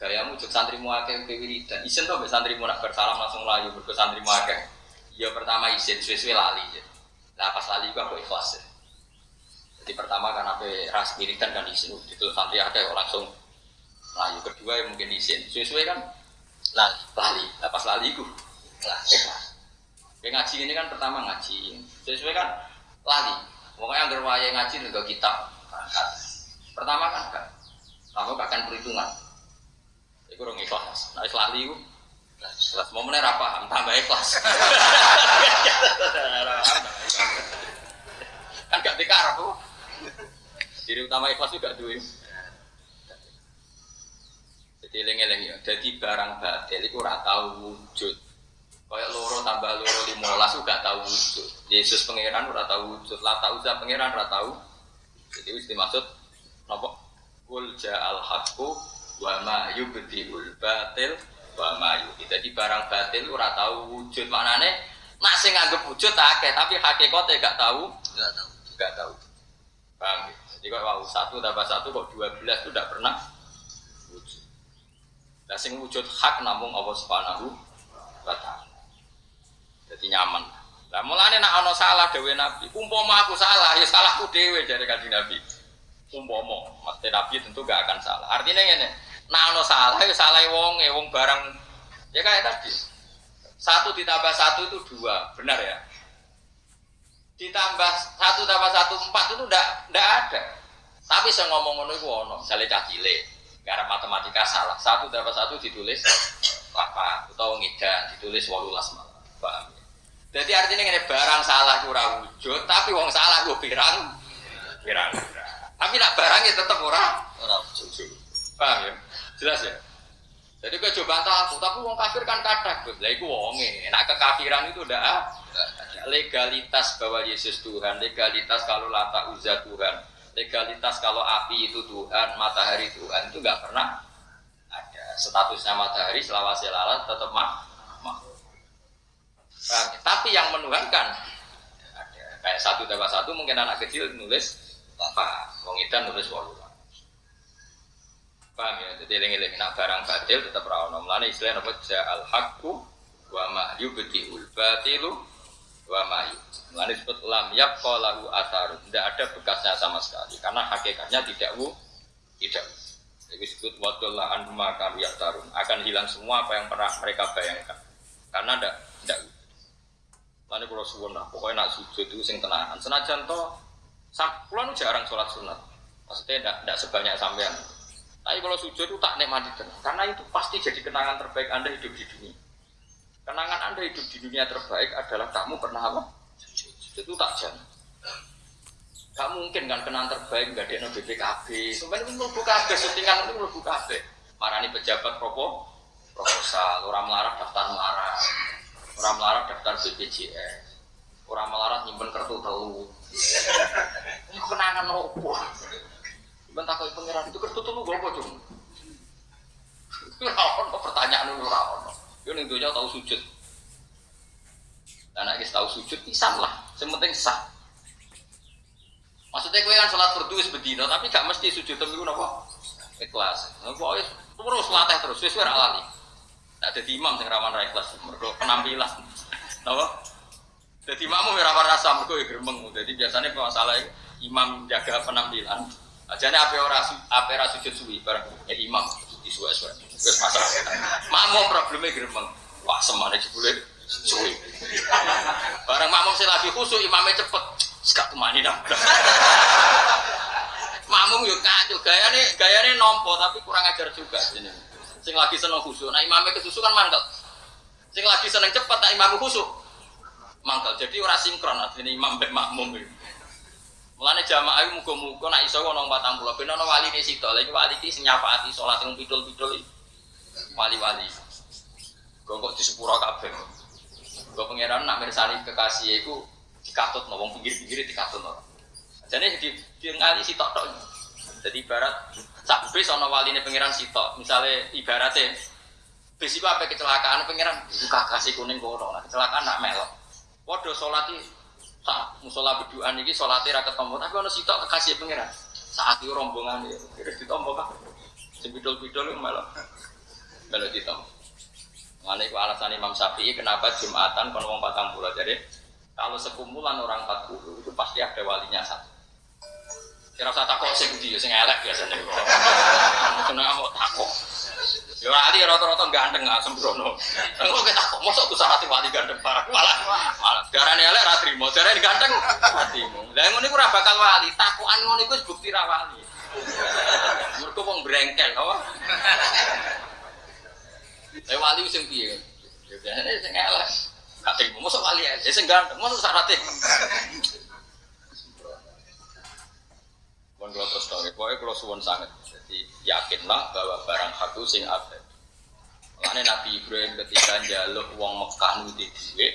Speaker 1: gayamu cek santri muake ke wiridan. Isen tuh santri mu nak bersalam langsung layu berke santri muake. Ya pertama isen, suwe-suwe lali. Ya. Nah pas lali gua kok ikhlas. Ya. Jadi pertama kan apa ras wiridan kan isen, itu santri ada langsung layu kedua yang mungkin isin sesuai kan? Lali. Lali. Nah, pas lali itu lah ikhlas yang ngaji ini kan pertama ngaji. Sesuai kan? Lali. Pokoknya yang berwaya ngaji juga kitab. Berangkat. Pertama kan kan kamu akan perhitungan? Itu orang ikhlas. Nah lali itu ikhlas mau mana paham tambah ikhlas kan gak dikarap tuh diri utama ikhlas juga duit jadi eling-eling ya. Jadi barang batil itu ora tahu wujud. Kayak loro tambah loro limolas juga tahu wujud. Yesus pangeran ora tahu wujud. Lah tahu za pangeran ora tahu. Jadi wis dimaksud napa? Kul ja'al haqqu wa ma yubdiul batil wa ma Jadi barang batil ora tahu wujud. Maknane nak sing nganggep wujud akeh tapi hakikate gak tahu. Gak tahu. Gak tahu. Paham ya? Jadi kalau satu tambah satu kok dua belas itu tidak pernah. Nah, sing wujud hak namung Allah Subhanahu wa taala. Jadi nyaman. Lah mulane nak ana salah dhewe Nabi, umpama aku salah, ya salahku dhewe dari kanjeng Nabi. Umpama, mesti Nabi tentu gak akan salah. Artinya ngene, nak ana salah ya salah wong, wong barang ya kayak tadi. Satu ditambah satu itu dua, benar ya? Ditambah satu tambah satu empat itu ndak ndak ada. Tapi saya ngomong ngono itu ono, misalnya cah cilik. Karena matematika salah. Satu dapat satu ditulis apa atau ngidan ditulis walulas malah. Paham ya? Jadi artinya ini barang salah kurang wujud, tapi wong salah gue pirang, pirang. Tapi nak barangnya tetap orang, orang wujud. Paham ya? Jelas ya? Jadi gue coba aku, tapi wong kafir kan kadang, lah itu wonge. Nak kekafiran itu udah legalitas bahwa Yesus Tuhan, legalitas kalau lata uzza Tuhan, legalitas kalau api itu Tuhan, matahari Tuhan itu nggak pernah ada. Statusnya matahari selawase lalat tetap mah makhluk. Tapi yang menuhankan ada. Kayak satu tambah satu mungkin anak kecil nulis apa, wong nulis walu. Paham ya? Jadi eling-eling nak barang batil tetap rawon. Mulane istilah apa? Ja'al haqqu wa ma yubtiul batilu wa mayu. Mengenai disebut lam yabqa lahu atharu. Tidak ada bekasnya sama sekali karena hakikatnya tidak wu tidak. Jadi disebut wadullah anhuma tarun akan hilang semua apa yang pernah mereka bayangkan. Karena tidak tidak Lalu kalau suwun lah, pokoknya nak sujud itu sing tenanan. Senajan toh, pulau jarang sholat sunat. Maksudnya tidak, tidak sebanyak sampean. Tapi kalau sujud itu tak nikmati tenang, karena itu pasti jadi kenangan terbaik anda hidup di dunia. Kenangan Anda hidup di dunia terbaik adalah kamu pernah apa? Itu tak jamin. Gak mungkin kan kenangan terbaik gak ada BPKB. Sebenarnya itu melebu kabeh, syutingan itu melebu kabeh. Marani pejabat propo, proposal, orang melarat daftar melarat, orang melarat daftar BPJS, orang melarat nyimpen kartu telu. Ini kenangan opo. Ben takoi pangeran itu kartu telu gue apa? Ora pertanyaan ora ono. Yo ning donya tau sujud. Anak kita tahu sujud pisan lah, yang penting sah. Maksudnya kue kan sholat berdua sebedino, tapi gak mesti sujud gue nopo ikhlas. Nopo terus latih terus, sesuai rak lali. Nah, jadi imam sing rawan ra ikhlas, mergo penampilan. Nopo? Jadi imam ya rawan rasa mergo ya gremeng. Jadi biasanya masalah imam jaga penampilan. Ajane ape ora ape ora sujud suwi bareng ya imam disuwe-suwe. Wis masalah. Makmum problemnya gremeng. Wah, semane jebule suwi. Bareng makmum sing lagi khusuk imamnya cepet. Sekak kemani dong. Makmum yuk kacau, gaya nih nompo tapi kurang ajar juga sini. Sing lagi seneng khusyuk, nah imamnya kesusu kan mangkel. Sing lagi seneng cepet, nah imamnya khusyuk mangkel. Jadi orang sinkron artinya imam ben makmum itu. Mulane jamaah iku muga-muga nek iso ana 40 ben ana wali ne sito. Lha wali iki sing nyafaati salat sing pidul-pidul wali-wali. Kok di sepuro kabeh. Kok pangeran nak mirsani kekasih iku dikatut no, wong pinggir-pinggir dikatut no. Jadi di di ngali si tok tok. Jadi ibarat sak bis ana waline pangeran sitok. Misalnya ibaratnya bis iku apa kecelakaan pangeran iku kasih kuning kono. Nah, kecelakaan nak melok. Waduh salat iki sak musola beduan iki salate ra ketemu tapi ana sitok kekasih pangeran. Saat itu rombongan ya, kira ditompo kan. Sing bidol-bidol melok. Melok ditompo. Mana itu alasan Imam Syafi'i kenapa Jumatan kon wong patang jadi kalau sekumpulan orang 40 itu pasti ada walinya satu. Kira usah takut sing ndi sing elek biasanya. Kena mau takut. Ya wali rata-rata ganteng nggak sembrono. Engko kita takut mosok ku syarat wali ganteng parah. Malah malah darane elek ra trimo, darane ganteng atimu. Lah ngono iku ora bakal wali, takukan ngono iku bukti ra wali. Mergo wong brengkel apa? Lah wali sing piye? Ya biasane sing elek. Gak terima, masa wali aja, saya ganteng, masa syaratnya Pun kalau terus tahu, pokoknya kalau suwon sangat, jadi yakinlah bahwa barang satu sing ada. Makanya Nabi Ibrahim ketika jaluk uang Mekah nuti duwe,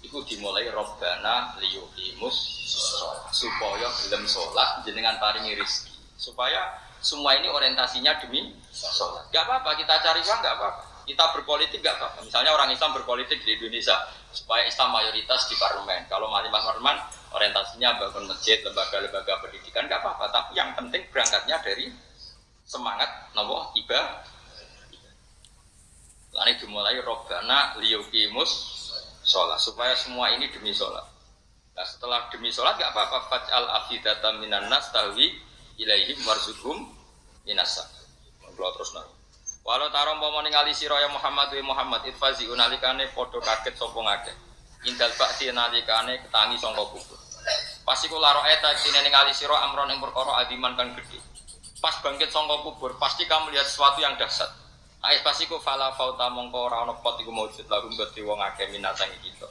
Speaker 1: itu dimulai Robbana liyukimus supaya belum sholat jenengan paringi rizki supaya semua ini orientasinya demi sholat. Gak apa-apa kita cari uang gak apa-apa. Kita berpolitik gak apa-apa. Misalnya orang Islam berpolitik di Indonesia, supaya Islam mayoritas di parlemen. Kalau malimah parlemen orientasinya bangun masjid, lembaga-lembaga pendidikan nggak apa-apa. Tapi yang penting berangkatnya dari semangat nopo ibadah. Lalu dimulai robbana liyukimus sholat supaya semua ini demi sholat. Nah setelah demi sholat nggak apa-apa fajal afidata minan nas tahwi ilaihim warzuhum minasa. Kalau terus nanti. Walau tarom pomo ningali sira ya Muhammad wa Muhammad itfazi unalikane padha kaget sapa ngakeh. Indal bakti nalikane ketangi sangka kubur. Pas iku laro eta dene ningali sira amron ing perkara adiman kang gedhe. Pas bangkit sangka kubur, pasti kamu lihat sesuatu yang dahsyat. Ais pas iku fala fauta mongko ora ana pot iku maujud lagu gede wong akeh minasang kita.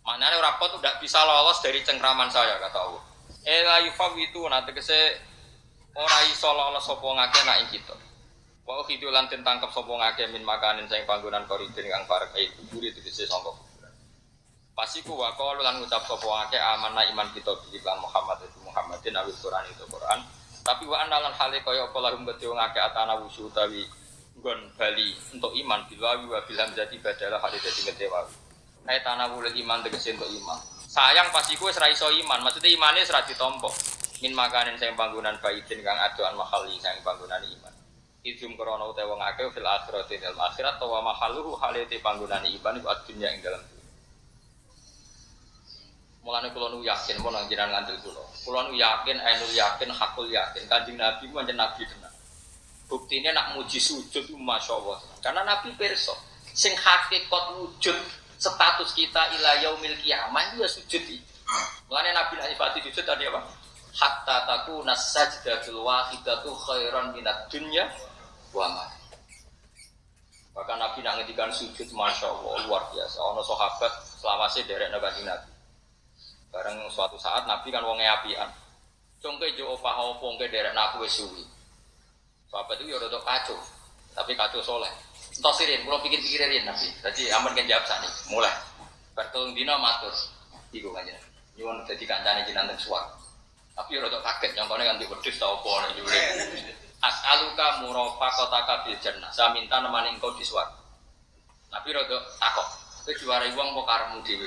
Speaker 1: Maknanya ora pot bisa lolos dari cengkraman saya kata Allah. Eh la yufawitu nanti kese ora iso lolos sapa ngakeh nak kita. Wa ukhidu lan den tangkep sapa min makanin sing panggonan koridin kang parek itu buri tegese sangka kuburan. Pasiku wa qalu lan ngucap sapa ngake amanah iman kita bi lan Muhammad itu Muhammadin awil Quran itu Quran. Tapi wa analan hale kaya apa lahum gede ngake atana wusu utawi nggon bali untuk iman bilawi wa bilham jadi badalah hale dadi gede wae. Hai tanah wulil iman tegese untuk iman. Sayang pasiku wis ra iso iman, maksudnya imane wis ra ditampa. Min makanin sing panggonan baidin kang adoan mahali sing panggonan iman. Idum krono utai wong akeh fil akhirat ing akhirat wa mahaluhu halite panggonan iman iku adunya ing dalam Mulane kula nu yakin mau nang jenengan ngandel kula. Kula nu yakin, ainul yakin, hakul yakin. Kanjeng Nabi ku pancen nabi tenan. Buktinya nak muji sujud itu masya Allah. Karena Nabi perso, sing hakikat wujud status kita ila yaumil kiamah itu ya sujud itu. Mulane Nabi nak sifati sujud tadi apa? Hatta takuna sajdatul wahidatu khairan minat dunya wa ma. Bahkan Nabi nak ngedikan sujud, masya Allah luar biasa. Ono sahabat selama sih derek nabi Nabi. Bareng suatu saat Nabi kan wongnya apian. Congke jo opah opo ngke derek naku wis suwi. Sahabat itu ya rada kacau, tapi kacau soleh. Entos sirin, kalau pikir-pikirin Nabi. Jadi aman kan jawab sani, mulai. Bertolong dino matur, iku kan Nyuwun dadi kancane teng suwak. Tapi ya rada kaget, contohnya kan di wedhus ta opo nek. As'aluka murafaqataka bil jannah. Saya minta nemani engkau di. Tapi rada takok. Kowe diwarai wong apa karemu dhewe?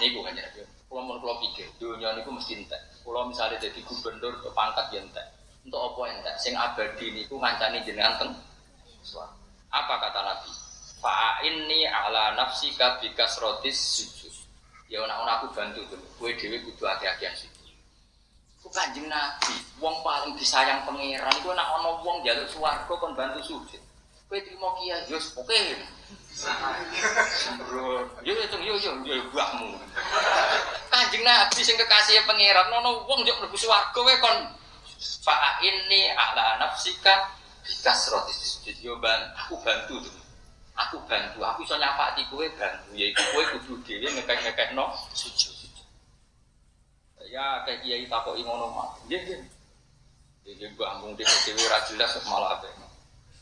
Speaker 1: Niku kan ya. Kalau mau kalau pikir, dunia niku mesti entek. Kalau misalnya jadi gubernur ke pangkat ya entek. Untuk apa entek? Sing abadi niku ngancani jenengan teng. Apa kata Nabi? Fa'inni ala nafsika bikas rotis sujud. Ya orang-orang aku bantu dulu. Kue dewi kudu hati-hatian sujud. Kanjeng Nabi, wong paling disayang pangeran itu nak ono wong jaluk swarga kon bantu sujud. Kowe trimo kiai, yo oke. Sembrono. Yo yo yo yo yo buahmu. Kanjeng Nabi sing kekasih pangeran ono wong njuk mlebu swarga kowe kon fa ini ala nafsika bikasroti sujud yo ban aku bantu tuh. Aku bantu, aku iso nyapati kowe bantu yaiku kowe kudu dhewe ngekek-ngekekno sujud. Ya kayak kiai takoki ngono mah. Nggih nggih. Iki mbah mung dhewe dhewe ora jelas malah apa.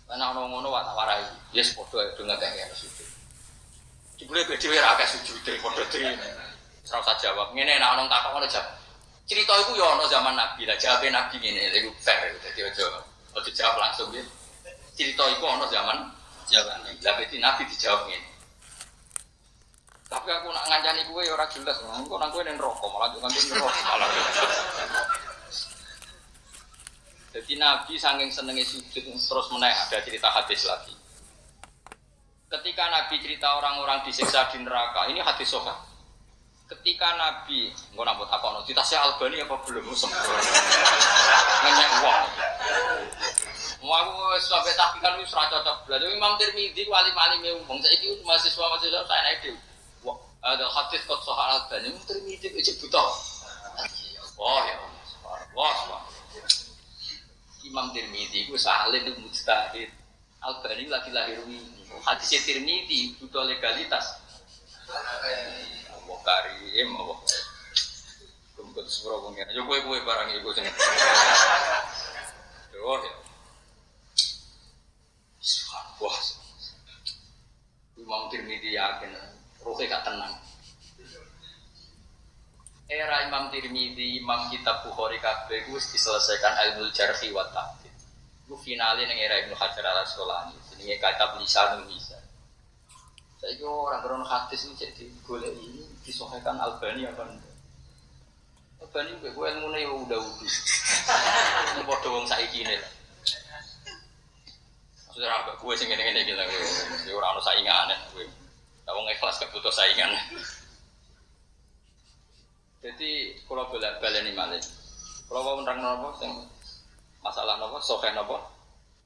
Speaker 1: Ana ono ngono wae tak warai. Yes padha do ngekek sujud. Jebule kowe dhewe ra akeh sujude padha dhewe. Ora usah jawab. Ngene nek ono takok ngono jawab. Cerita itu ya ono zaman Nabi lah, jawab Nabi ngene, iku fair, jadi aja aja jawab langsung ya. Cerita itu ono zaman zaman Nabi. Lah Nabi dijawab ngene. Tapi aku nak ngancani ya ora jelas, engko nang kowe ning rokok malah juga nganti rokok malah. Jadi Nabi saking senengnya sujud terus meneh ada cerita hadis lagi. Ketika Nabi cerita orang-orang disiksa di neraka, ini hadis soha. Ketika Nabi, nggak nambah takon, kita saya Albani apa belum sempurna? Nanya uang. Mau aku sampai tapi kan wis ra cocok belajar Imam Tirmidzi ku alim-alim e wong saiki mahasiswa mahasiswa saya naik ada hadis kok soal Albani Tirmidzi itu buta. Wah ya. Wah, wah. Imam Tirmidzi ku salim itu mujtahid. Albani lagi lahir ini. Hadis Tirmidzi butuh legalitas. Allah karim, Allah. Kumpul sepuro pengen. Yo kue kue barang ibu sini. Yo ya. Wah, Imam Tirmidzi yakin, rohnya gak tenang. Era Imam Tirmidzi, Imam Kitab Bukhari kabeh itu diselesaikan ilmu jarhi wa ta'dil. Itu finalnya yang era Ibnu Hajar al Asqalani. Ini kitab lisan bisa. Saya kira orang orang hadis ini jadi boleh ini disohkan Albani apa enggak? Albani gue gue ilmu nih udah udah. Ini bodoh wong saiki lah. Maksudnya apa? Gue sih ngene-ngene gitu gue. Orang orang saingan gue. Tahu ikhlas gak saingan. Jadi kalau boleh balik ini malah. Kalau mau menerang nopo, masalah nopo, sokai nopo,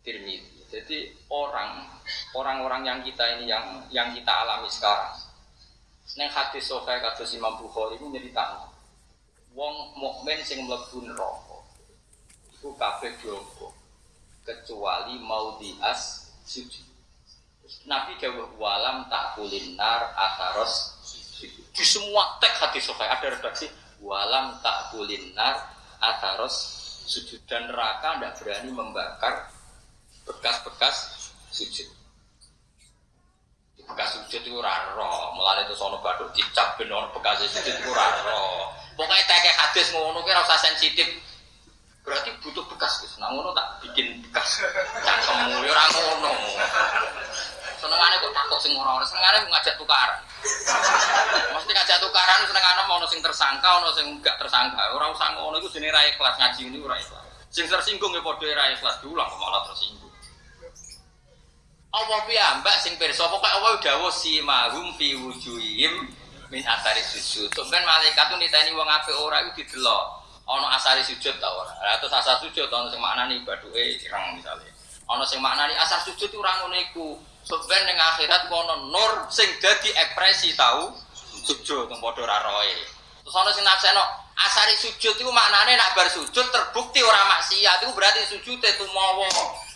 Speaker 1: tirmidzi. Jadi orang orang-orang yang kita ini yang yang kita alami sekarang. Neng hadis sokai kados Imam Bukhari itu nyerita. Wong mukmin sing mlebu neraka. Iku kabeh jowo kecuali mau dias sujud. Nabi dawuh walam tak kulinar ataros di semua teks hadis sokai ada redaksi walam tak kulinar ataros sujud dan neraka tidak berani membakar bekas-bekas sujud. Bekas sujud itu raro, mulai itu sono baduk dicap benar bekas sujud itu raro. Pokoknya teke hadis ngono kira usah sensitif. Berarti butuh bekas guys. Nah ngono tak bikin bekas. Cangkemmu ya ora ngono. Senengane kok takut sing ora-ora, senengane ngajak tukaran. Mesti ngajak tukaran senengane mau sing tersangka, ono sing enggak tersangka. Ora usah ngono iku jenenge ra ikhlas ngaji ini ora ikhlas. Sing tersinggung ya padha ra ikhlas diulang kok malah tersinggung. Allah piyambak sing pirsa pokoke Allah dawuh si mahum fi wujuhihim min asari sujud. Sampeyan malaikat tuh niteni wong apik ora iku didelok. Ana asari sujud ta ora? Lah terus asar sujud ana sing maknani baduke ireng misalnya. Ana sing maknani asar sujud ora ngono iku. Sampeyan ning akhirat kono nur sing dadi ekspresi tau sujud teng padha ora. Terus ana sing naksekno Asari sujud itu maknanya nak bar sujud terbukti orang maksiat itu berarti sujud itu mau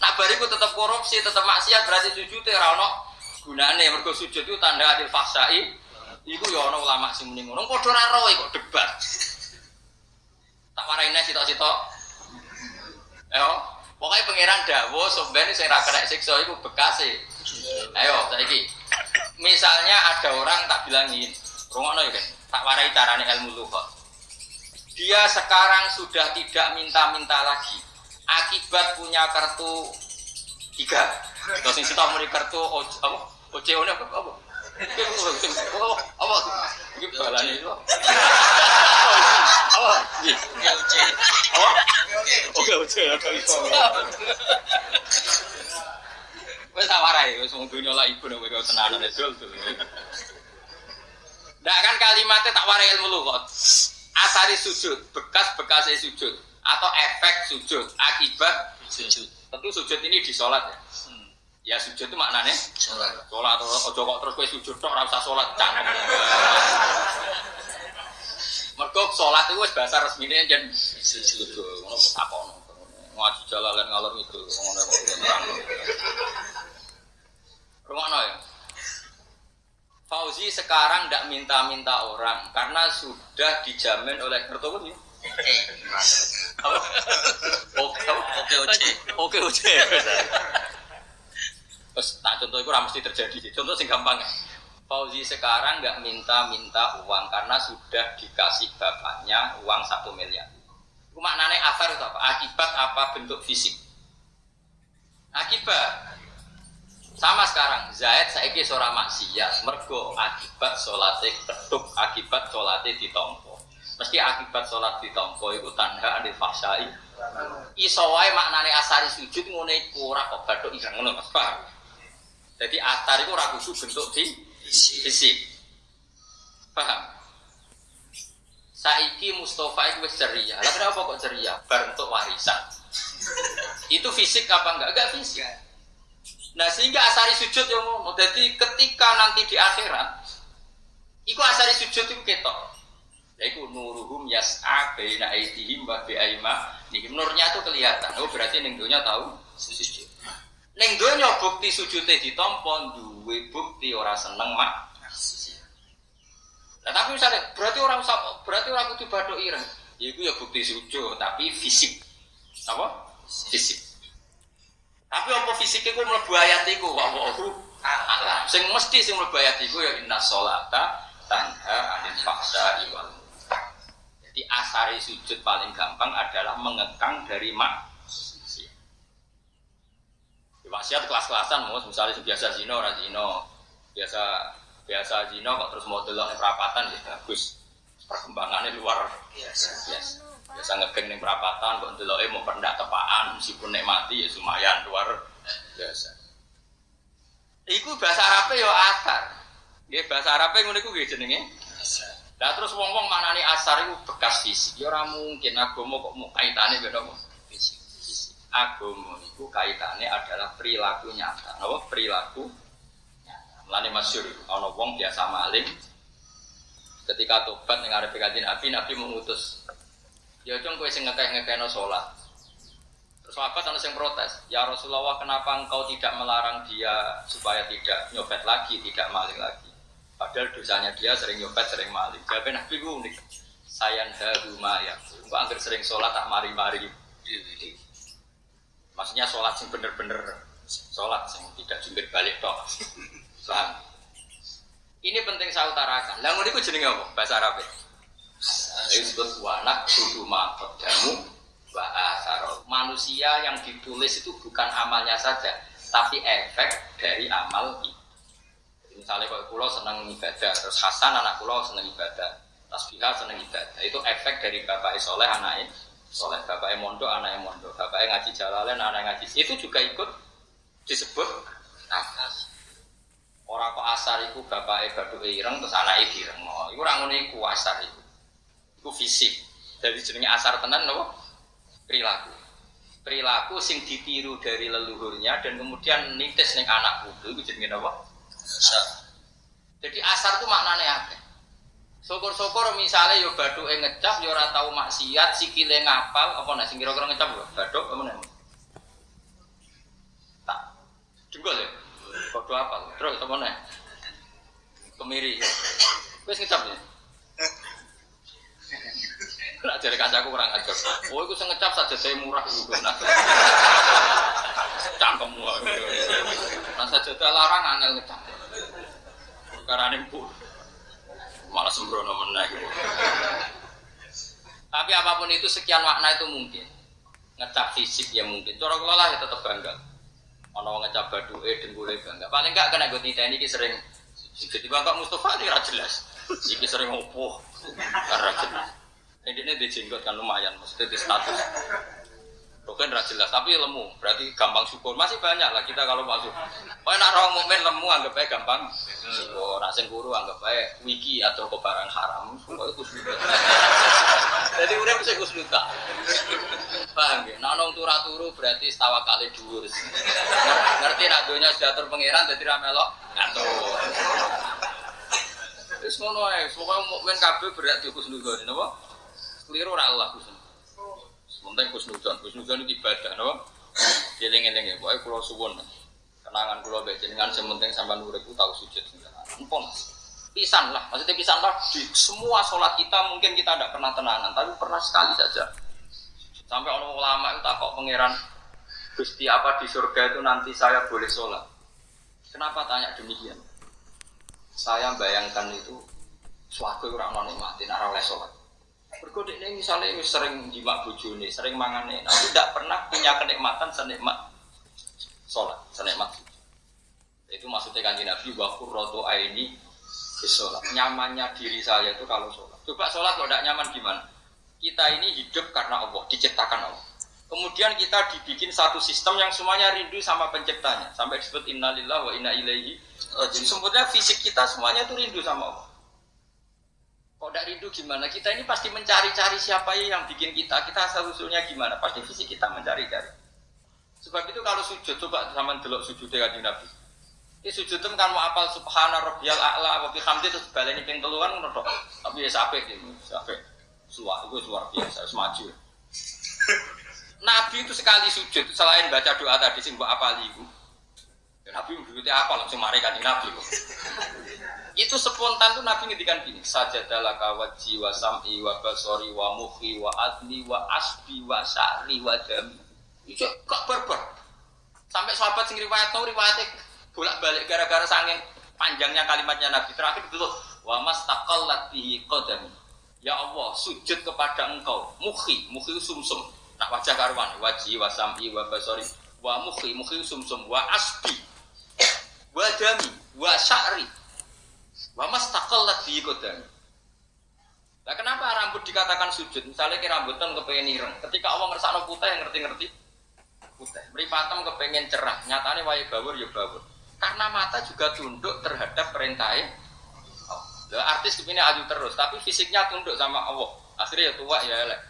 Speaker 1: nak bar itu tetap korupsi tetap maksiat berarti sujud itu rano gunane. Mergo sujud itu tanda adil faksai itu ya ono ulama sing muni ngono. Padha ora kok debat. Tak waraine sitok-sitok. Ayo pokoknya pangeran dawo sebenarnya saya ra kena siksa iku bekase ayo saiki. Misalnya ada orang tak bilangin rungokno ya kan tak warai carane ilmu lughah dia sekarang sudah tidak minta-minta lagi. Akibat punya kartu tiga. Terus sing kita muni kartu apa? OCO apa? Apa apa? Iki balane itu. Apa? Iki apa oke wis tak warai wis wong dunya ibu nek kowe tenanan Ndak kan kalimatnya tak warai ilmu lu kok. Asari sujud, bekas-bekas sujud atau efek sujud akibat
Speaker 2: Sujud.
Speaker 1: tentu sujud ini di sholat ya. Ya sujud itu maknanya
Speaker 2: Sholat.
Speaker 1: sholat ojo kok terus kowe sujud tok ora usah sholat cangkem. Mergo sholat itu wis bahasa resmine jen sujud ngono takono. Ngaji jalalan ngalor itu ngono kok terang. Rumakno ya. Fauzi sekarang tidak minta-minta orang karena sudah dijamin oleh Kertowo ya. Apa? Oke,
Speaker 2: Oke, oke.
Speaker 1: Oke, oke. Terus tak contoh itu mesti terjadi. Contoh sing gampang. Fauzi sekarang nggak minta-minta uang karena sudah dikasih bapaknya uang satu miliar. Itu maknanya afar itu apa? Akibat apa bentuk fisik? Akibat. Sama sekarang, Zaid saiki seorang maksiat, mergo akibat sholatnya keduk, akibat sholatnya ditompo. Mesti akibat sholat ditompo itu tanda adil fasai. Iso wae maknane asari sujud ngene iku ora kok bathuk. Jadi asar itu ora kudu bentuk di fisik. Paham? Saiki Mustafa itu wis ceria. Lah kenapa kok ceria? Bar untuk warisan. itu fisik apa enggak? Enggak fisik. Nah sehingga asari sujud yang ngono. Jadi ketika nanti di akhirat, iku asari sujud itu ketok. Yaitu nuruhum yas'a baina aidihim wa bi. Nurnya itu kelihatan. Oh berarti ning tahu sujud. Ning donya bukti sujudnya ditampa duwe bukti ora seneng mak. Nah, tapi misalnya berarti orang usah berarti orang kudu badok ireng. Ya itu ya bukti sujud tapi fisik. Apa? Fisik. Tapi apa fisiknya ku mlebu ayat iku wa'u alam. Sing mesti sing mlebu ayat iku ya inna sholata tanha anil fahsya'i wal munkar. Jadi asari sujud paling gampang adalah mengekang dari mak. Maksiat kelas-kelasan mus, misalnya biasa zino, ora zino, biasa biasa zino kok terus mau delok perapatan ya bagus. Perkembangannya luar
Speaker 2: Biasa.
Speaker 1: biasa. Biasa ngegeng ning perapatan kok deloke mau pendak tepaan meskipun nek mati ya lumayan luar biasa. Iku bahasa Arabe ya asar. Nggih bahasa Arabe ngono iku nggih jenenge. Lah terus wong-wong manani asar iku bekas fisik. Ya ora mungkin agama kok mau kaitane beda apa? Agama iku kaitane adalah perilaku nyata. Napa perilaku nyata. Mulane masyhur ana wong biasa maling ketika tobat ning arep kanjeng Nabi, Nabi mengutus ya cung kowe sing ngekeh-ngekehno salat. Terus sahabat ana sing protes, "Ya Rasulullah, kenapa engkau tidak melarang dia supaya tidak nyopet lagi, tidak maling lagi?" Padahal dosanya dia sering nyopet, sering maling. Jawabnya Nabi ku unik. Sayan haruma ya. Engko angger sering sholat tak mari-mari. Maksudnya sholat sing bener-bener sholat sing tidak jungkir balik tok. Paham? Ini penting saya utarakan. Ngono iku jenenge apa? Bahasa Arab. Itu disebut wanak kudu maqaddamu wa asaro. Manusia yang ditulis itu bukan amalnya saja, tapi efek dari amal itu. Misalnya kalau pulau senang ibadah, terus Hasan anak pulau senang ibadah, Tasbihah senang ibadah. Itu efek dari bapak soleh anaknya soleh, bapak mondok anaknya mondok, bapak ngaji jalalain anaknya ngaji. Itu juga ikut disebut nafas. Orang kok asar itu bapak baduk ireng terus anaknya direng. Oh, itu orang ini ku asar itu. Itu fisik. Jadi jenenge asar tenan nopo perilaku. Perilaku sing ditiru dari leluhurnya dan kemudian nitis ning anak putu itu jenenge nopo?
Speaker 2: Biasa.
Speaker 1: Jadi asar itu maknanya apa? Syukur-syukur misalnya yo baduke ngecap yo ora tau maksiat, sikile ngapal, apa nek sing kira-kira ngecap yo baduk apa nek. Tak. Jengkol ya. Padha apal. Terus apa nek? Kemiri. Wis ngecap ya. Nak jare kancaku kurang ajar. Oh, iku sing ngecap saja saya murah iku. Nah. Cangkemmu. Nah saja larang angel ngecap. Karena pun malah sembrono meneh. Tapi apa pun itu sekian makna itu mungkin. Ngecap fisik ya mungkin. Cara kula ya tetap bangga. Ono wong ngecap baduke dengkule bangga. Paling enggak kena gue titeni iki sering jadi bangga Mustafa ini ra jelas. Iki sering opo. Karena jelas. Ini dia jenggot kan lumayan, maksudnya di status. Bukan ra jelas, tapi lemu. Berarti gampang syukur. Masih banyak lah kita kalau masuk. Oh, nak orang mukmin lemu anggap aja gampang. Syukur. Nak guru anggap aja wiki atau kebarang haram. Semua itu sudah. Jadi udah bisa kusnuta. Paham ya? Nah, nong turu turu berarti setawa kali dhuwur. Ngerti nak dunia sudah terpengiran jadi ramelok ngatur. Wis ngono ae, pokoke mukmin kabeh berarti kusnudzon, napa? Keliru ora Allah. Sementara kusnudon, kusnudon itu ibadah, no? Eling-eling ya, pokoknya kulo suwon. Kenangan kulo baca dengan sementing sampai nurut itu tahu sujud. Empon, pisan lah, maksudnya pisan lah. Di semua sholat kita mungkin kita tidak pernah tenangan, tapi pernah sekali saja. Sampai orang ulama itu takut pangeran Gusti apa di surga itu nanti saya boleh sholat. Kenapa tanya demikian? Saya bayangkan itu suatu orang nikmatin arah sholat. Berkode ini misalnya sering jimak bujuni, sering mangan enak, tidak pernah punya kenikmatan senikmat sholat, senikmat Itu maksudnya kan Nabi bahwa roto aini sholat. Nyamannya diri saya itu kalau sholat. Coba sholat kalau tidak nyaman gimana? Kita ini hidup karena Allah, diciptakan Allah. Kemudian kita dibikin satu sistem yang semuanya rindu sama penciptanya. Sampai disebut innalillah wa inna ilaihi. Sebetulnya fisik kita semuanya itu rindu sama Allah. Kok tidak rindu gimana? Kita ini pasti mencari-cari siapa yang bikin kita. Kita asal usulnya gimana? Pasti fisik kita mencari-cari. Sebab itu kalau sujud coba sama delok sujud dengan Nabi. Ini sujud itu kan mau apal subhana rabbiyal a'la wa bihamdi terus baleni ping teluan ngono Tapi ya sampai gitu, sampai suara itu luar biasa, semaju. Nabi itu sekali sujud selain baca doa tadi sing mbok apali iku. Ya, Nabi berarti apa langsung mari kan Nabi itu spontan tuh Nabi ngedikan gini saja dalam kawat jiwa sam'i wa basori wa muhi wa adli wa asbi wa sa'ri wa dami itu kok berber? Sampai sahabat sing riwayat tau riwayatnya bolak balik gara-gara sanging panjangnya kalimatnya Nabi. Terakhir itu wa mastaqallat bihi qadami. Ya Allah sujud kepada engkau. Muhi muhi sumsum. Nak wajah karwan wajih wa sam'i wa basori wa muhi muhi sumsum. Wa asbi wa dami wa sa'ri Wa mastaqallat bi kodami. Nah, kenapa rambut dikatakan sujud? Misalnya ke rambutan kepengen ireng. Ketika Allah ngersakno putih yang ngerti-ngerti putih. Meripatem kepengen cerah. Nyatanya wae bawur ya bawur. Karena mata juga tunduk terhadap perintahnya. Oh. artis kepini aju terus, tapi fisiknya tunduk sama Allah. Akhirnya ya tua ya elek.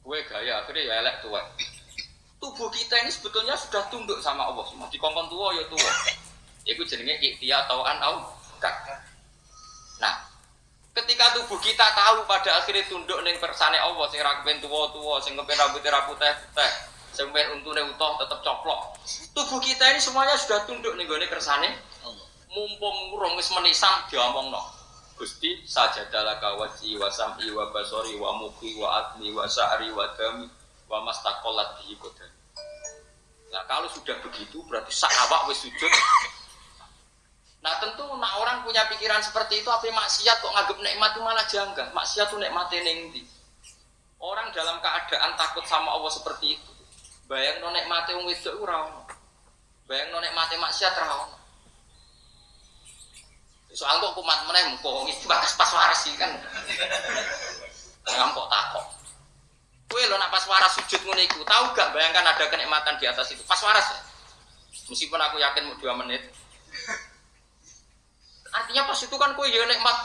Speaker 1: Kue gaya akhirnya ya elek tua. Tubuh kita ini sebetulnya sudah tunduk sama Allah semua. Di kongkong tua ya tua. Itu jenenge ikhtiar atau an Allah. Nah, ketika tubuh kita tahu pada akhirnya tunduk neng persane Allah sing ra kepen tuwa-tuwa, sing kepen rambutnya ra putih-putih, sing kepen untune utuh tetap coplok. Tubuh kita ini semuanya sudah tunduk ning gone kersane Allah. Mumpung urung wis menisan diomongno. Gusti sajadalah kawaji wa sam'i wa basori wa muki wa admi wa sa'ri wa dami wa mastaqallat bihi Nah kalau sudah begitu berarti sak awak wis sujud Nah tentu nak orang punya pikiran seperti itu apa maksiat kok nganggep nikmat itu malah janggal. Maksiat itu nikmatnya ning Orang dalam keadaan takut sama Allah seperti itu. Bayang no nikmate wong wedok. Bayang no nikmate maksiat ora ono. Soal kok kumat meneh muko iki bakas pas waras sih kan. Jangan kok takut. Kue lo nak pas waras sujud ngono iku, tahu gak bayangkan ada kenikmatan di atas itu. Pas waras ya. Meskipun aku yakin mau dua menit, Artinya pas itu kan kue ya nikmat.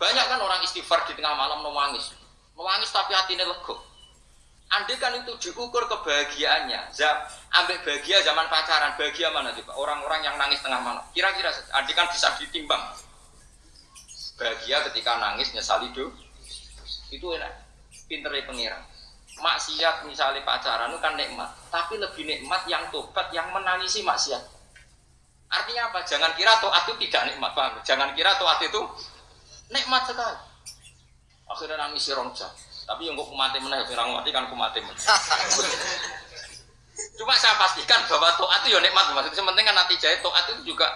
Speaker 1: Banyak kan orang istighfar di tengah malam nangis. Nangis tapi hatinya lego. Andai kan itu diukur kebahagiaannya, zam, ambil bahagia zaman pacaran, bahagia mana Pak? Orang-orang yang nangis tengah malam. Kira-kira, andai kan bisa ditimbang. bahagia ketika nangis nyesali do itu enak pinternya pengiran maksiat misalnya pacaran itu kan nikmat tapi lebih nikmat yang tobat yang menangisi maksiat artinya apa? Jangan kira toat itu tidak nikmat bang jangan kira toat itu nikmat sekali. Akhirnya nangis si jam tapi yang kok kumati meneh orang mati kan kumati meneh. Cuma saya pastikan bahwa toat itu ya nikmat maksudnya penting kan nanti jahit toat itu juga.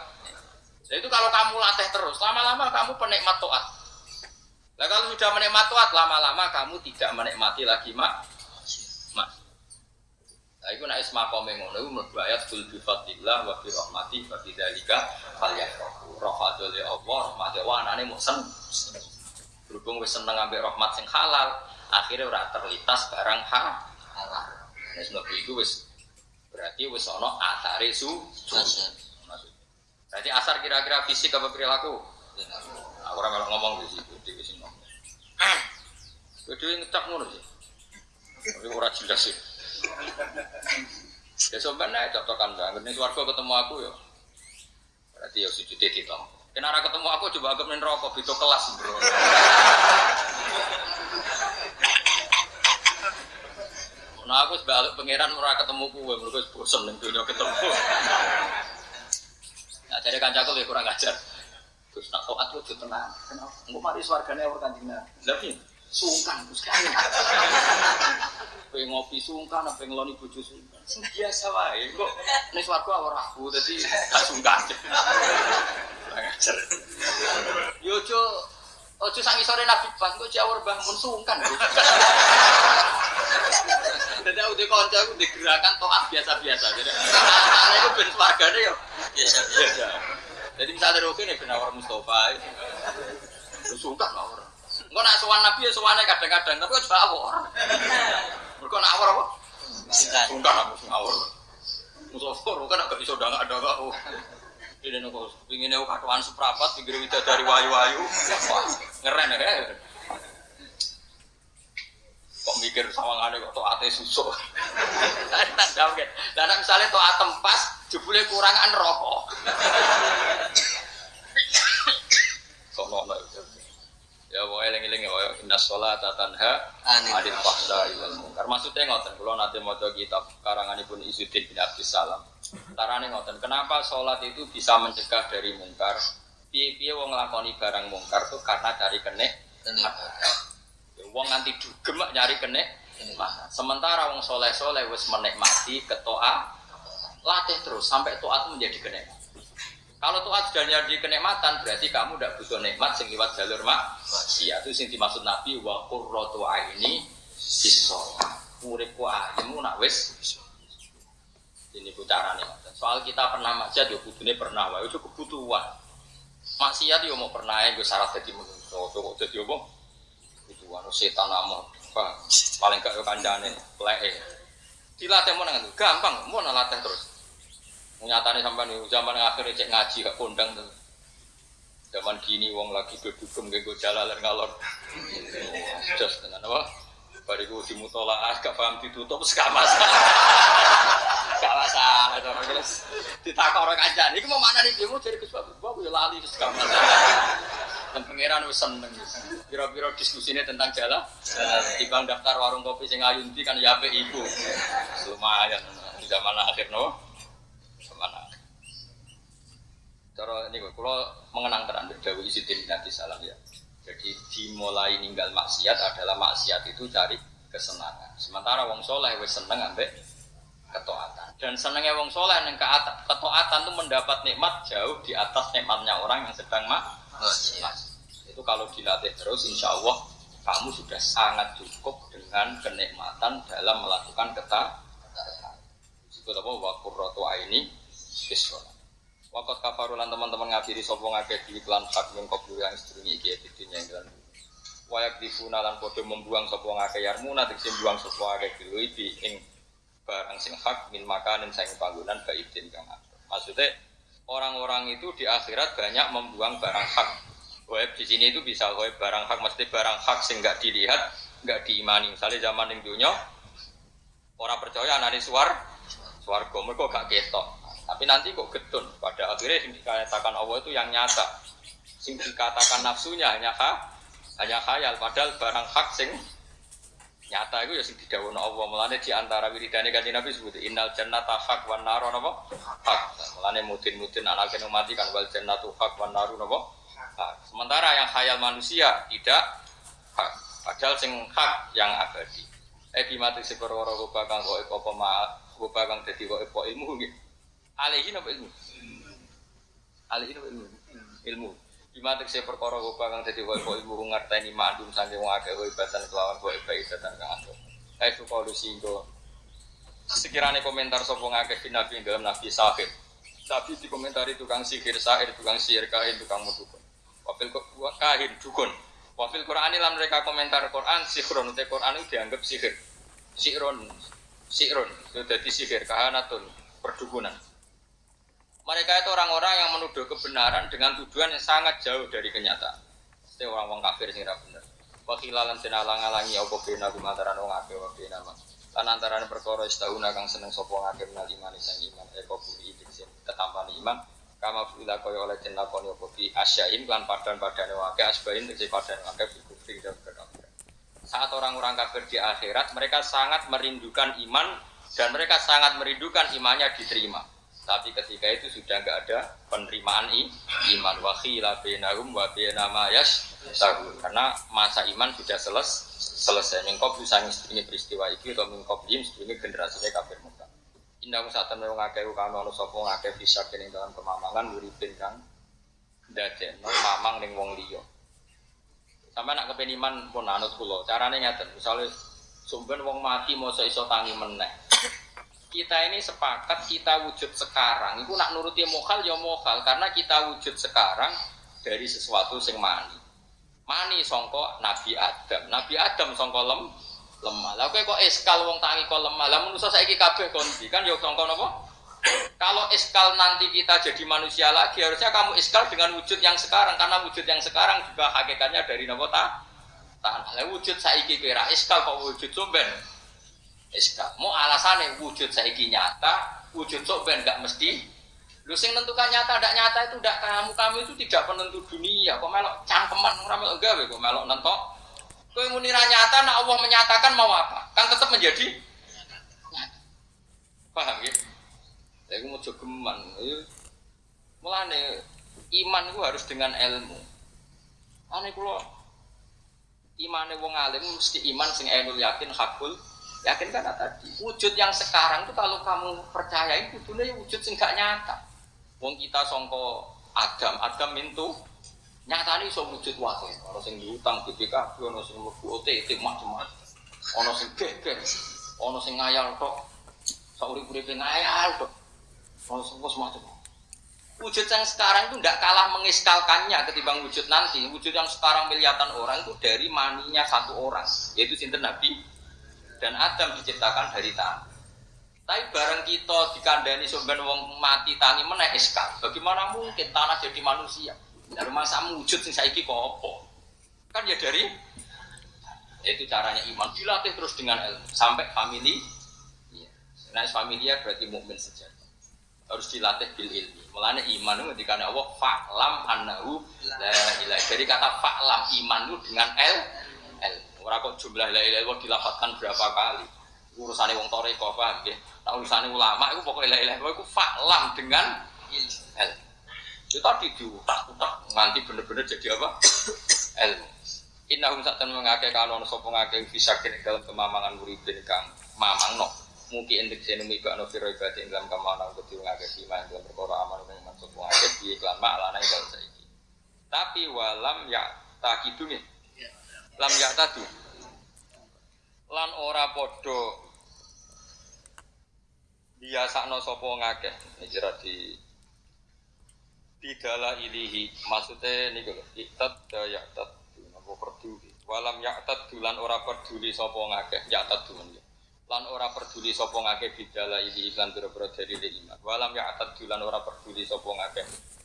Speaker 1: Jadi itu kalau kamu latih terus lama-lama kamu penikmat toat. Nah kalau sudah menikmati toat lama-lama kamu tidak menikmati lagi mak. Nah itu naik yang ngono itu menurut ayat kul bi fadlillah wa bi rahmati wa bi dzalika falyafrahu. Rahmatul Allah, rahmate wa anane mau sen. Berhubung wis seneng ambek rahmat sing halal, akhirnya ora terlintas barang ha halal. Nah sebab itu wis berarti wis ana asare su. Berarti asar kira-kira fisik apa perilaku? Aku orang kalau ngomong di situ, di sini ngomong. Yang ngecap ngono sih. Tapi ora jelas sih. Ya sebenarnya contohkan banget. Ini suarga ketemu aku ya. Berarti ya sujud di tom. Kenara ketemu aku coba agak main rokok itu kelas bro. Nah aku sebalik pangeran ora ketemu kue, mereka bosan nih dunia ketemu. Nah jadi kancaku lebih kurang ajar. Terus nak toat itu tenang. Kenapa? Enggak mari swargane orang kanjeng Nabi. Sungkan sekali. Pengen ngopi sungkan, apa ngeloni bojo sungkan. Biasa wae. Kok ning swarga ora aku dadi gak sungkan. Ngajar. Yo ojo ojo sangi sore Nabi pas kok jawur bangun sungkan. Jadi aku di konco aku digerakan toat biasa-biasa. Ana itu ben swargane yo biasa-biasa. Jadi misalnya Rofi nih benar Mustafa suka nggak orang? Enggak nak sowan Nabi ya sowannya kadang-kadang, tapi kok awor. Mereka nak awor apa? Suka nak awor. Mustafa kan agak udah nggak ada kok. Nih kok pingin aku katuan seprapat, pinggir wida dari wayu-wayu, ngeren ya. Kok mikir sawangannya kok toate susuk. Tak jawab kan. Dan misalnya toat tempas, jebule kurangan rokok. Sono lah. Ya pokoknya eling-eling ya pokoknya inna sholat tanha adil fahsya ilal munkar. Maksudnya ngoten, kalau nanti mau kitab karanganipun Izzuddin bin Abdus Salam. Tarane ngoten, kenapa sholat itu bisa mencegah dari mungkar? Piye-piye wong nglakoni barang mungkar tuh karena cari kenek. Ya, wong nganti dugem nyari kenek. Sementara wong soleh-soleh wis menikmati ketoa latih terus sampai toat menjadi kenikmatan. Kalau toat sudah jadi kenikmatan berarti kamu tidak butuh nikmat sing liwat jalur mak. Iya itu sing dimaksud Nabi wa qurratu aini bisolat. Uripku ayemu nak wis ini carane Soal kita pernah maksiat yo kudune pernah wae itu kebutuhan. Maksiat yo mau pernah ya gue syarat jadi manusia. Kok jadi apa? Kebutuhan setan amah. Paling gak kancane leke. Dilatih mau nang gampang, mau nalatih terus. Nyatane sampai nih zaman akhirnya cek ngaji gak kondang tuh. Zaman gini wong lagi gedugem gue jalan ngalor. Just tenan apa? Bariku dimutolaah gak paham ditutup masalah. Gak masalah cara terus ditakok orang kancane. Iku mau mana nih mau jadi kesuatu. Bawa ya lali masalah. Dan pangeran wis seneng. Biro-biro diskusinya tentang jalan. Timbang daftar warung kopi sing ayunti kan ya ibu. Lumayan di zaman akhir no mana cara ini kalau mengenang terang Dawi Izzuddin bin Abdi Salam ya. Jadi dimulai ninggal maksiat adalah maksiat itu cari kesenangan. Sementara wong soleh wes seneng ambek ketaatan. Dan senengnya wong soleh yang ketaatan itu mendapat nikmat jauh di atas nikmatnya orang yang sedang mak itu kalau dilatih terus insya Allah kamu sudah sangat cukup dengan kenikmatan dalam melakukan ketaatan itu apa wakur rotu ini Isra. Wakot kafarulan teman-teman ngafiri sopo ngake di iklan hak min kubur yang sedurungi iki editin yang dalam Wayak difuna lan podo membuang sopo ngake yarmuna tiksim buang sopo ngake dilui di ing barang sing hak min makanin saing panggunan baidin kang Maksudnya orang-orang itu di akhirat banyak membuang barang hak. Web di sini itu bisa web barang hak mesti barang hak sing nggak dilihat, nggak diimani. Misalnya zaman yang dunia orang percaya anak suar, suar mereka gak ketok. Tapi nanti kok getun. Pada akhirnya yang dikatakan Allah itu yang nyata. Sing dikatakan nafsunya hanya ha, hanya khayal. Padahal barang hak sing nyata itu ya sing didhawuhna Allah. Mulane di antara wiridane kanjeng Nabi sebut innal jannata hak wan naru napa hak. Mulane mudin-mudin kena mati kan wal jannatu hak wan naru napa hak. Sementara yang khayal manusia tidak hak. Padahal sing hak yang abadi. Eh bimati si perkara rupa kang kok apa ma rupa kang dadi kok ilmu nggih alaihi napa ilmu alaihi napa ilmu ilmu Bima tekse perkara rupa kang dadi wa ilmu ngerteni mandum saking wong akeh ibatan kelawan wa ibatan kang ando. Kae suka lusinggo. Sekiranya komentar sapa ngakeh fi nabi dalam nabi sahih. Tapi komentar tukang sihir, sahir, tukang sihir, kahin, tukang mudukun. Wafil kahin, dukun. Wafil Quran ini mereka komentar Quran, sihron, te Quran itu dianggap sihir. Sihron, sihron, itu jadi sihir, kahanatun, perdukunan. Mereka itu orang-orang yang menuduh kebenaran dengan tujuan yang sangat jauh dari kenyataan. Itu orang-orang kafir sing benar. Wakilalan den alang-alangi apa bena kumantaran wong akeh wa bena man. Lan antarané perkara istahuna kang seneng sapa ngakeh menal iman sang iman eko buli sing ketampane iman kama fila kaya oleh den lakoni apa bi asyain lan padan-padane wake asbain tegese padan wake kufri dan berkafir. Saat orang-orang kafir di akhirat mereka sangat merindukan iman dan mereka sangat merindukan imannya diterima. Tapi ketika itu sudah nggak ada penerimaan i, iman wakhila bainahum wa bainama tahu karena masa iman sudah seles, selesai. Mengkop bisa ini peristiwa itu atau mengkop ini generasinya kafir muka. Indah saat temen ngakeh kang ono sapa ngakeh bisa kene dalam kemamangan uripin kang no mamang ning wong liya. Sampai nak kepen iman pun anut kula. Carane ngeten, misalnya sumben wong mati mau iso tangi meneh kita ini sepakat kita wujud sekarang. Itu nak nuruti mokal ya mokal karena kita wujud sekarang dari sesuatu sing mani. Mani songko Nabi Adam. Nabi Adam songko lem lemah. Lah kok eskal wong tangi kok lemah? Lah manusia saya kabeh kondi? Kan yo songko nopo kalau eskal nanti kita jadi manusia lagi harusnya kamu eskal dengan wujud yang sekarang. Karena wujud yang sekarang juga hakikatnya dari nopo ta? Tanah. Wujud saiki kira eskal kok wujud sumben SK. Mau alasannya wujud saiki nyata, wujud sok ben nggak mesti. Lu sing nentukan nyata tidak nyata itu tidak kamu kamu itu tidak penentu dunia. Kok melok cangkeman orang melok gawe kok melok nentok. Kau munira nyata, nak Allah menyatakan mau apa? Kan tetap menjadi. Paham ya? Saya mau jogeman. Mulane iman itu harus dengan ilmu. Ane kulo imane wong alim mesti iman sing ainul yakin hakul Yakin kan tadi, wujud yang sekarang itu kalau kamu percaya itu dunia wujud sing gak nyata. Wong kita songko Adam, Adam itu nyata nih so wujud wakil. Ono sing diutang BPKB, ono sing mlebu OTT macam-macam. Ono sing geger, ono sing ngayal tok. Sauri-uripe ngayal tok. Ono sing macam Wujud yang sekarang itu tidak kalah mengiskalkannya ketimbang wujud nanti. Wujud yang sekarang miliatan orang itu dari maninya satu orang, yaitu sinten Nabi dan Adam diciptakan dari tanah. Tapi bareng kita dikandani sumber wong mati tangi meneh eskal. Bagaimana mungkin tanah jadi manusia? Dari masa wujud sing saiki kok apa? Kan ya dari itu caranya iman dilatih terus dengan ilmu sampai family. Ya. Nah, familia berarti mukmin saja. Harus dilatih bil ilmi. Mulanya iman itu ketika Allah fa'lam annahu la. Jadi kata fa'lam iman itu dengan ilmu. Ora kok jumlah la ilaha illallah dilapatkan berapa kali. Urusane wong toreko paham nggih. Nah urusane ulama itu pokoknya la ilaha iku faklam dengan ilmu. Itu tadi diutak-utak nganti bener-bener jadi apa? ilmu. Innahum sakten mengake kanon sapa ngake bisa kene dalam kemamangan muridin kang mamangno. Mungkin entek sene mika no firo ibadah ing dalam kamanan kudu ngake iman dalam perkara amal kang maksud ngake di iklan mak lana dalam saiki. Tapi walam ya takidune lam ya tadi lan ora podo biasakno sapa ngakeh. Hijrah di bidala ilihi. Maksudnya niku lho itat ya tat napa peduli walam ya dulan ora peduli sapa ngakeh. Ya dulan lan ora peduli sapa ngakeh bidala ilihi iklan biro-biro dari iman. Walam ya dulan ora peduli sapa ngakeh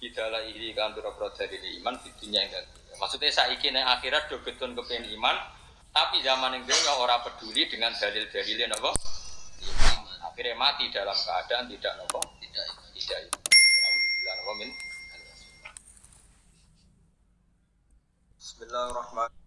Speaker 1: Bidala iri kan pura-pura dari iman bidinya enggak. Maksudnya saiki neng akhirat do getun kepengen iman, tapi zaman yang dulu orang peduli dengan dalil-dalilnya nopo. Akhirnya mati dalam keadaan tidak nopo, tidak tidak. Bismillahirrahmanirrahim.